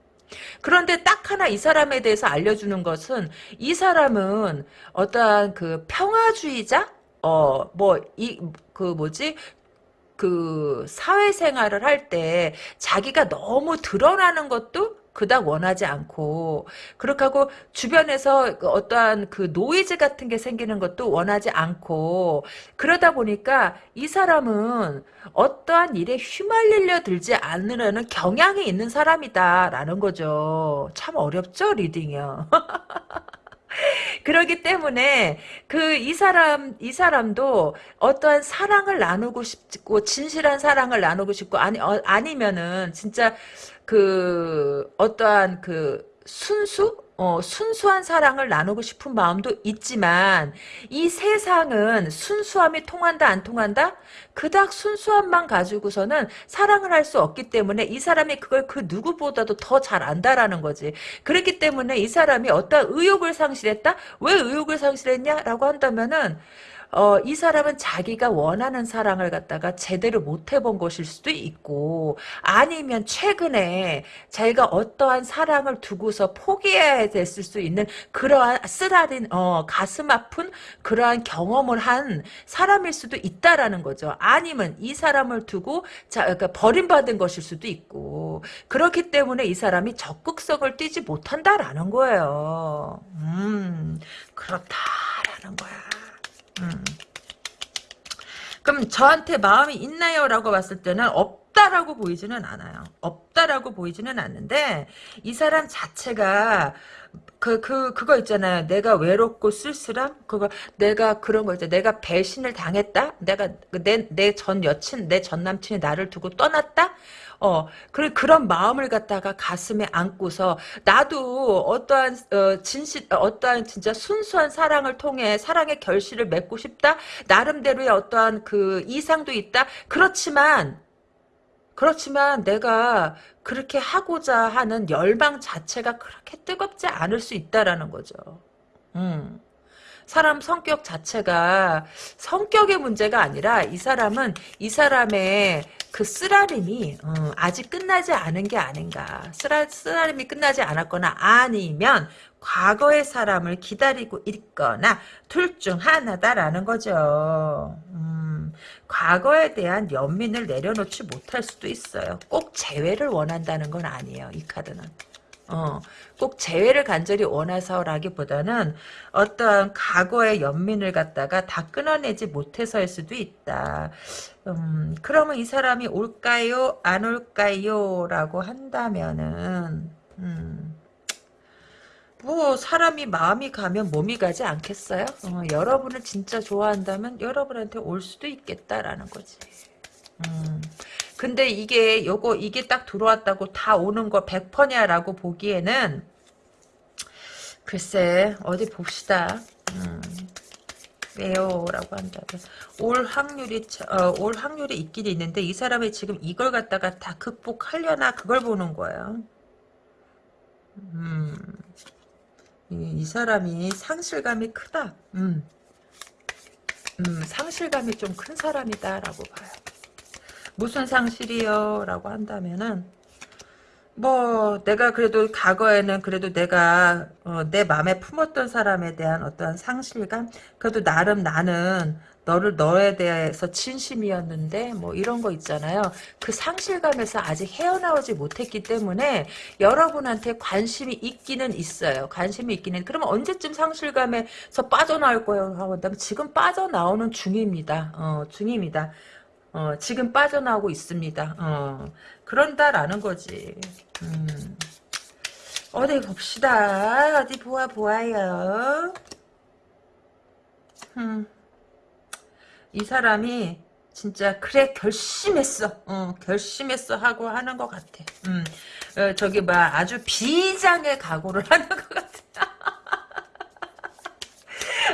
그런데 딱 하나 이 사람에 대해서 알려주는 것은 이 사람은 어떠한 그 평화주의자? 어, 뭐, 이, 그 뭐지? 그 사회생활을 할 때 자기가 너무 드러나는 것도 그닥 원하지 않고 그렇게 하고 주변에서 그 어떠한 그 노이즈 같은 게 생기는 것도 원하지 않고 그러다 보니까 이 사람은 어떠한 일에 휘말리려 들지 않으려는 경향이 있는 사람이다라는 거죠. 참 어렵죠 reading이요. [laughs] 그러기 때문에 그 이 사람 이 사람도 어떠한 사랑을 나누고 싶고 진실한 사랑을 나누고 싶고 아니 어, 아니면은 진짜 그 어떠한 그 순수 어, 순수한 사랑을 나누고 싶은 마음도 있지만 이 세상은 순수함이 통한다 안 통한다? 그닥 순수함만 가지고서는 사랑을 할 수 없기 때문에 이 사람이 그걸 그 누구보다도 더 잘 안다라는 거지. 그렇기 때문에 이 사람이 어떤 의욕을 상실했다? 왜 의욕을 상실했냐라고 한다면은 어, 이 사람은 자기가 원하는 사랑을 갖다가 제대로 못 해본 것일 수도 있고, 아니면 최근에 자기가 어떠한 사랑을 두고서 포기해야 됐을 수 있는 그러한 쓰라린, 어, 가슴 아픈 그러한 경험을 한 사람일 수도 있다라는 거죠. 아니면 이 사람을 두고, 자, 그러니까 버림받은 것일 수도 있고, 그렇기 때문에 이 사람이 적극성을 띠지 못한다라는 거예요. 음, 그렇다라는 거야. 음. 그럼 저한테 마음이 있나요? 라고 봤을 때는 없다라고 보이지는 않아요. 없다라고 보이지는 않는데 이 사람 자체가 그, 그, 그거 있잖아요. 내가 외롭고 쓸쓸함? 그거, 내가 그런 거 있잖아. 내가 배신을 당했다? 내가, 내, 내 전 여친, 내 전 남친이 나를 두고 떠났다? 어, 그, 그런 마음을 갖다가 가슴에 안고서, 나도 어떠한, 어, 진실, 어떠한 진짜 순수한 사랑을 통해 사랑의 결실을 맺고 싶다? 나름대로의 어떠한 그 이상도 있다? 그렇지만, 그렇지만 내가 그렇게 하고자 하는 열망 자체가 그렇게 뜨겁지 않을 수 있다라는 거죠. 음. 사람 성격 자체가 성격의 문제가 아니라 이 사람은 이 사람의 그 쓰라림이 어, 아직 끝나지 않은 게 아닌가. 쓰라, 쓰라림이 끝나지 않았거나 아니면 과거의 사람을 기다리고 있거나 둘 중 하나다라는 거죠. 음, 과거에 대한 연민을 내려놓지 못할 수도 있어요. 꼭 재회를 원한다는 건 아니에요. 이 카드는. 어, 꼭 재회를 간절히 원해서라기보다는 어떤 과거의 연민을 갖다가 다 끊어내지 못해서일 수도 있다. 음, 그러면 이 사람이 올까요? 안 올까요? 라고 한다면은, 음, 뭐, 사람이 마음이 가면 몸이 가지 않겠어요? 어, 여러분을 진짜 좋아한다면 여러분한테 올 수도 있겠다라는 거지. 음. 근데 이게 요거 이게 딱 들어왔다고 다 오는 거 100%냐라고 보기에는 글쎄 어디 봅시다. 음. 왜요라고 한다면 올 확률이 어, 올 확률이 있긴 있는데 이 사람이 지금 이걸 갖다가 다 극복하려나 그걸 보는 거예요. 음. 이, 이 사람이 상실감이 크다. 음. 음, 상실감이 좀 큰 사람이다라고 봐요. 무슨 상실이요? 라고 한다면은 뭐 내가 그래도 과거에는 그래도 내가 어, 내 마음에 품었던 사람에 대한 어떤 상실감 그래도 나름 나는 너를 너에 대해서 진심이었는데 뭐 이런 거 있잖아요. 그 상실감에서 아직 헤어나오지 못했기 때문에 여러분한테 관심이 있기는 있어요. 관심이 있기는 그러면 언제쯤 상실감에서 빠져나올 거예요? 하고 한다면 지금 빠져나오는 중입니다. 어, 중입니다. 어, 지금 빠져나오고 있습니다. 어, 그런다라는 거지. 음. 어디 봅시다. 어디 보아 보아요. 음. 이 사람이 진짜 그래 결심했어. 어, 결심했어 하고 하는 것 같아. 음. 어, 저기 막 아주 비장의 각오를 [laughs] 하는 것 같아.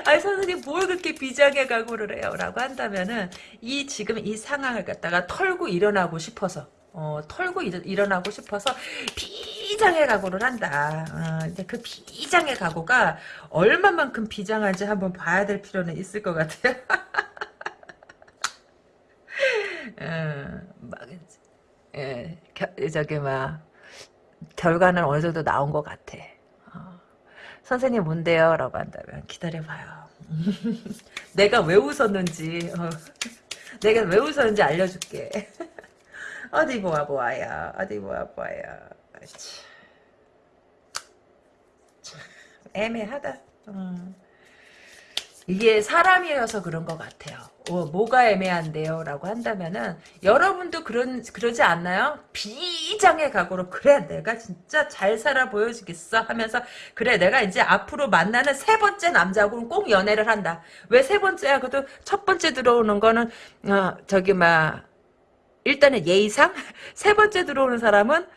아니 선생님 뭘 그렇게 비장의 각오를 해요? 라고 한다면은 이 지금 이 상황을 갖다가 털고 일어나고 싶어서 어, 털고 일, 어나고 싶어서 비장의 각오를 한다. 어, 그 비장의 각오가 얼마만큼 비장한지 한번 봐야 될 필요는 있을 것 같아요. 어, [laughs] 막, 예, 겨, 저기 막 결과는 어느 정도 나온 것 같아. 선생님 뭔데요? 라고 한다면 기다려봐요. [laughs] 내가 왜 웃었는지 어, [laughs] 내가 왜 웃었는지 알려줄게. [laughs] 어디 보아 보아야 어디 보아 보아야 참, 애매하다. 음. 이게 사람이어서 그런 것 같아요. 어, 뭐가 애매한데요? 라고 한다면은 여러분도 그런 그러지 않나요? 비장의 각오로 그래 내가 진짜 잘 살아 보여주겠어 하면서 그래 내가 이제 앞으로 만나는 세 번째 남자하고는 꼭 연애를 한다. 왜 세 번째야? 그래도 첫 번째 들어오는 거는 어, 저기 막 일단은 예의상 [laughs] 세 번째 들어오는 사람은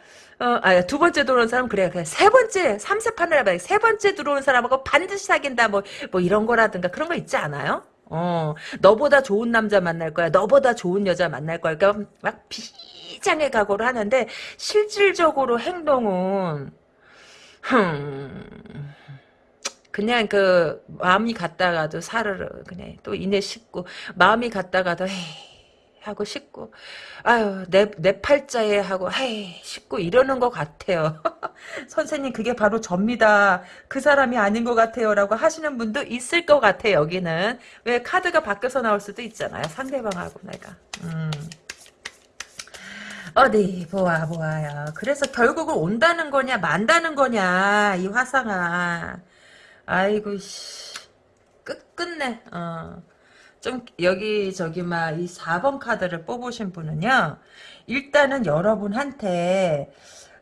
어, 아, 두 번째 들어오는 사람 그래 그래 세 번째 삼세 판을 해봐야 세 번째 들어오는 사람하고 반드시 사귄다 뭐 뭐 이런 거라든가 그런 거 있지 않아요? 어, 너보다 좋은 남자 만날 거야. 너보다 좋은 여자 만날 거야. 그러니까 막 비장의 각오를 하는데 실질적으로 행동은 흠, 그냥 그 마음이 갔다가도 사르르 그냥 또 이내 싶고 마음이 갔다가도 에이 하고 싶고. 아유 내, 내 팔자에 하고 헤이 싶고 이러는 것 같아요. [laughs] 선생님 그게 바로 접니다. 그 사람이 아닌 것 같아요 라고 하시는 분도 있을 것 같아 여기는. 왜 카드가 바뀌어서 나올 수도 있잖아요 상대방하고 내가. 음. 어디 보아 보아요. 그래서 결국은 온다는 거냐 만다는 거냐 이 화상아. 아이고 씨. 끝끝내. 어. 좀 여기 저기 막 이 4번 카드를 뽑으신 분은요. 일단은 여러분한테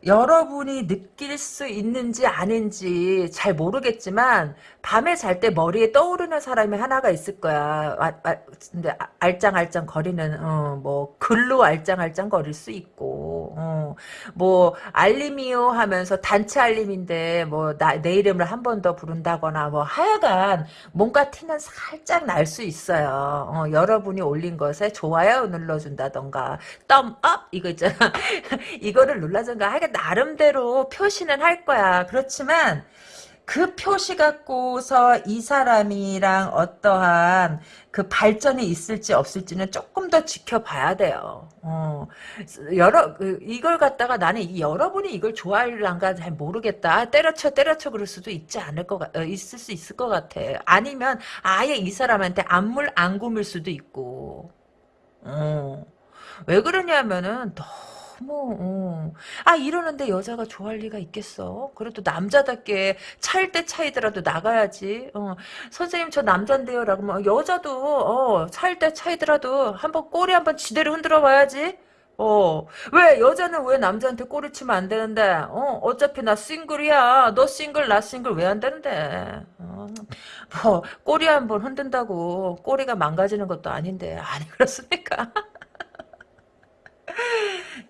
여러분이 느낄 수 있는지 아닌지 잘 모르겠지만 밤에 잘 때 머리에 떠오르는 사람이 하나가 있을 거야. 아, 아, 근데 알짱알짱 거리는 어, 뭐 글로 알짱알짱 거릴 수 있고 어, 뭐 알림이요 하면서 단체 알림인데 뭐 내 이름을 한 번 더 부른다거나 뭐 하여간 뭔가 티는 살짝 날 수 있어요. 어, 여러분이 올린 것에 좋아요 눌러준다던가 덤업 이거 있잖아. [laughs] 이거를 눌러준가 하여간 나름대로 표시는 할 거야. 그렇지만 그 표시 갖고서 이 사람이랑 어떠한 그 발전이 있을지 없을지는 조금 더 지켜봐야 돼요. 어, 여러 그, 이걸 갖다가 나는 이 여러분이 이걸 좋아할란가 잘 모르겠다. 아, 때려쳐 때려쳐 그럴 수도 있지 않을 것 같, 어, 있을 수 있을 것 같아. 아니면 아예 이 사람한테 안물 안 굼을 수도 있고. 어, 왜 그러냐면은 너 뭐, 어. 아, 이러는데 여자가 좋아할 리가 있겠어? 그래도 남자답게 차일 때 차이더라도 나가야지. 어. 선생님, 저 남잔데요? 라고 막, 여자도, 어, 차일 때 차이더라도 한번 꼬리 한번 지대로 흔들어 봐야지. 어, 왜, 여자는 왜 남자한테 꼬리 치면 안 되는데, 어, 어차피 나 싱글이야. 너 싱글, 나 싱글 왜 안 되는데. 어, 뭐, 꼬리 한 번 흔든다고 꼬리가 망가지는 것도 아닌데, 아니, 그렇습니까? [laughs]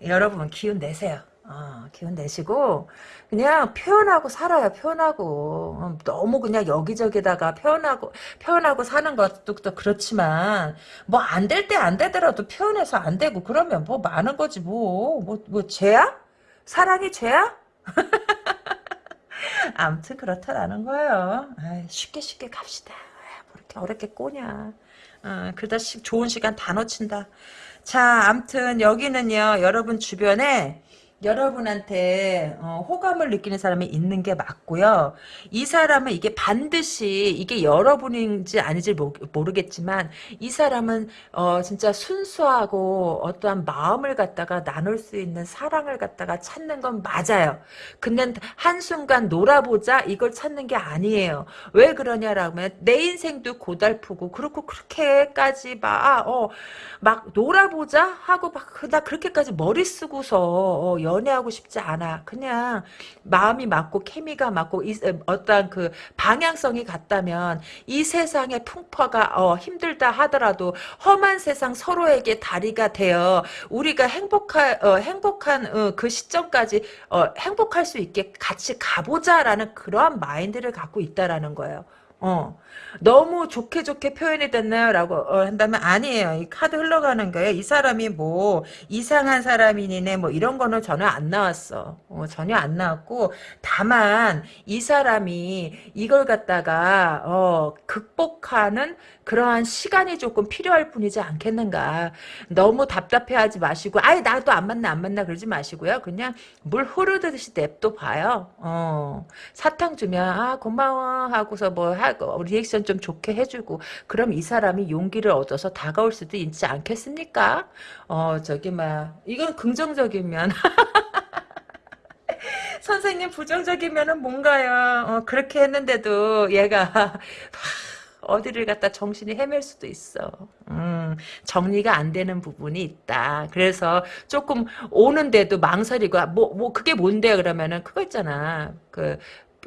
여러분 기운 내세요. 어, 기운 내시고 그냥 표현하고 살아요. 표현하고 어, 너무 그냥 여기저기다가 표현하고 표현하고 사는 것도 그렇지만 뭐 안 될 때 안 되더라도 표현해서 안 되고 그러면 뭐 많은 거지 뭐뭐뭐 뭐, 뭐 죄야? 사랑이 죄야? [laughs] 아무튼 그렇다라는 거예요. 아이, 쉽게 쉽게 갑시다. 뭐 이렇게 어렵게 꼬냐. 어, 그러다 좋은 시간 다 놓친다. 자, 암튼 여기는요. 여러분 주변에 여러분한테 어, 호감을 느끼는 사람이 있는 게 맞고요. 이 사람은 이게 반드시 이게 여러분인지 아닌지 모르겠지만 이 사람은 어, 진짜 순수하고 어떠한 마음을 갖다가 나눌 수 있는 사랑을 갖다가 찾는 건 맞아요. 근데 한순간 놀아보자 이걸 찾는 게 아니에요. 왜 그러냐라면 내 인생도 고달프고 그렇고 그렇게까지 막, 아, 어, 막 놀아보자 하고 막 나 그렇게까지 머리 쓰고서 어, 연애하고 싶지 않아. 그냥 마음이 맞고 케미가 맞고 이, 어떤 그 방향성이 같다면 이 세상의 풍파가 어, 힘들다 하더라도 험한 세상 서로에게 다리가 되어 우리가 행복한 어, 행복한 어, 그 시점까지 어, 행복할 수 있게 같이 가보자라는 그러한 마인드를 갖고 있다라는 거예요. 어. 너무 좋게 좋게 표현이 됐나요? 라고 어, 한다면 아니에요. 이 카드 흘러가는 거예요. 이 사람이 뭐 이상한 사람이네 뭐 이런 거는 전혀 안 나왔어. 어, 전혀 안 나왔고 다만 이 사람이 이걸 갖다가 어, 극복하는 그러한 시간이 조금 필요할 뿐이지 않겠는가. 너무 답답해하지 마시고 아예 나도 안 만나 안 만나 그러지 마시고요. 그냥 물 흐르듯이 냅둬 봐요. 어, 사탕 주면 아 고마워 하고서 뭐 하고 리액션 좀 좋게 해주고 그럼 이 사람이 용기를 얻어서 다가올 수도 있지 않겠습니까? 어 저기 막 이건 긍정적이면 [laughs] 선생님 부정적이면은 뭔가요? 어, 그렇게 했는데도 얘가 [laughs] 어디를 갖다 정신이 헤맬 수도 있어. 음, 정리가 안 되는 부분이 있다. 그래서 조금 오는데도 망설이고 뭐뭐 그게 뭔데 그러면은 그거 있잖아. 그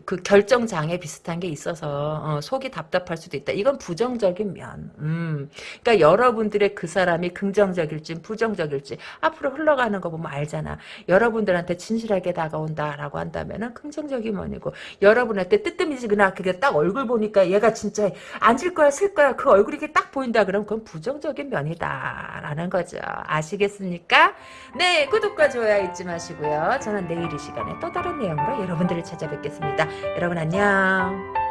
그 결정 장애 비슷한 게 있어서 어, 속이 답답할 수도 있다. 이건 부정적인 면. 음. 그러니까 여러분들의 그 사람이 긍정적일지 부정적일지 앞으로 흘러가는 거 보면 알잖아. 여러분들한테 진실하게 다가온다라고 한다면은 긍정적인 면이고 여러분한테 뜨뜻미지근하 그게 딱 얼굴 보니까 얘가 진짜 앉을 거야 쓸 거야 그 얼굴이 딱 보인다 그러면 그건 부정적인 면이다라는 거죠. 아시겠습니까? 네 구독과 좋아요 잊지 마시고요. 저는 내일 이 시간에 또 다른 내용으로 여러분들을 찾아뵙겠습니다. 여러분 안녕.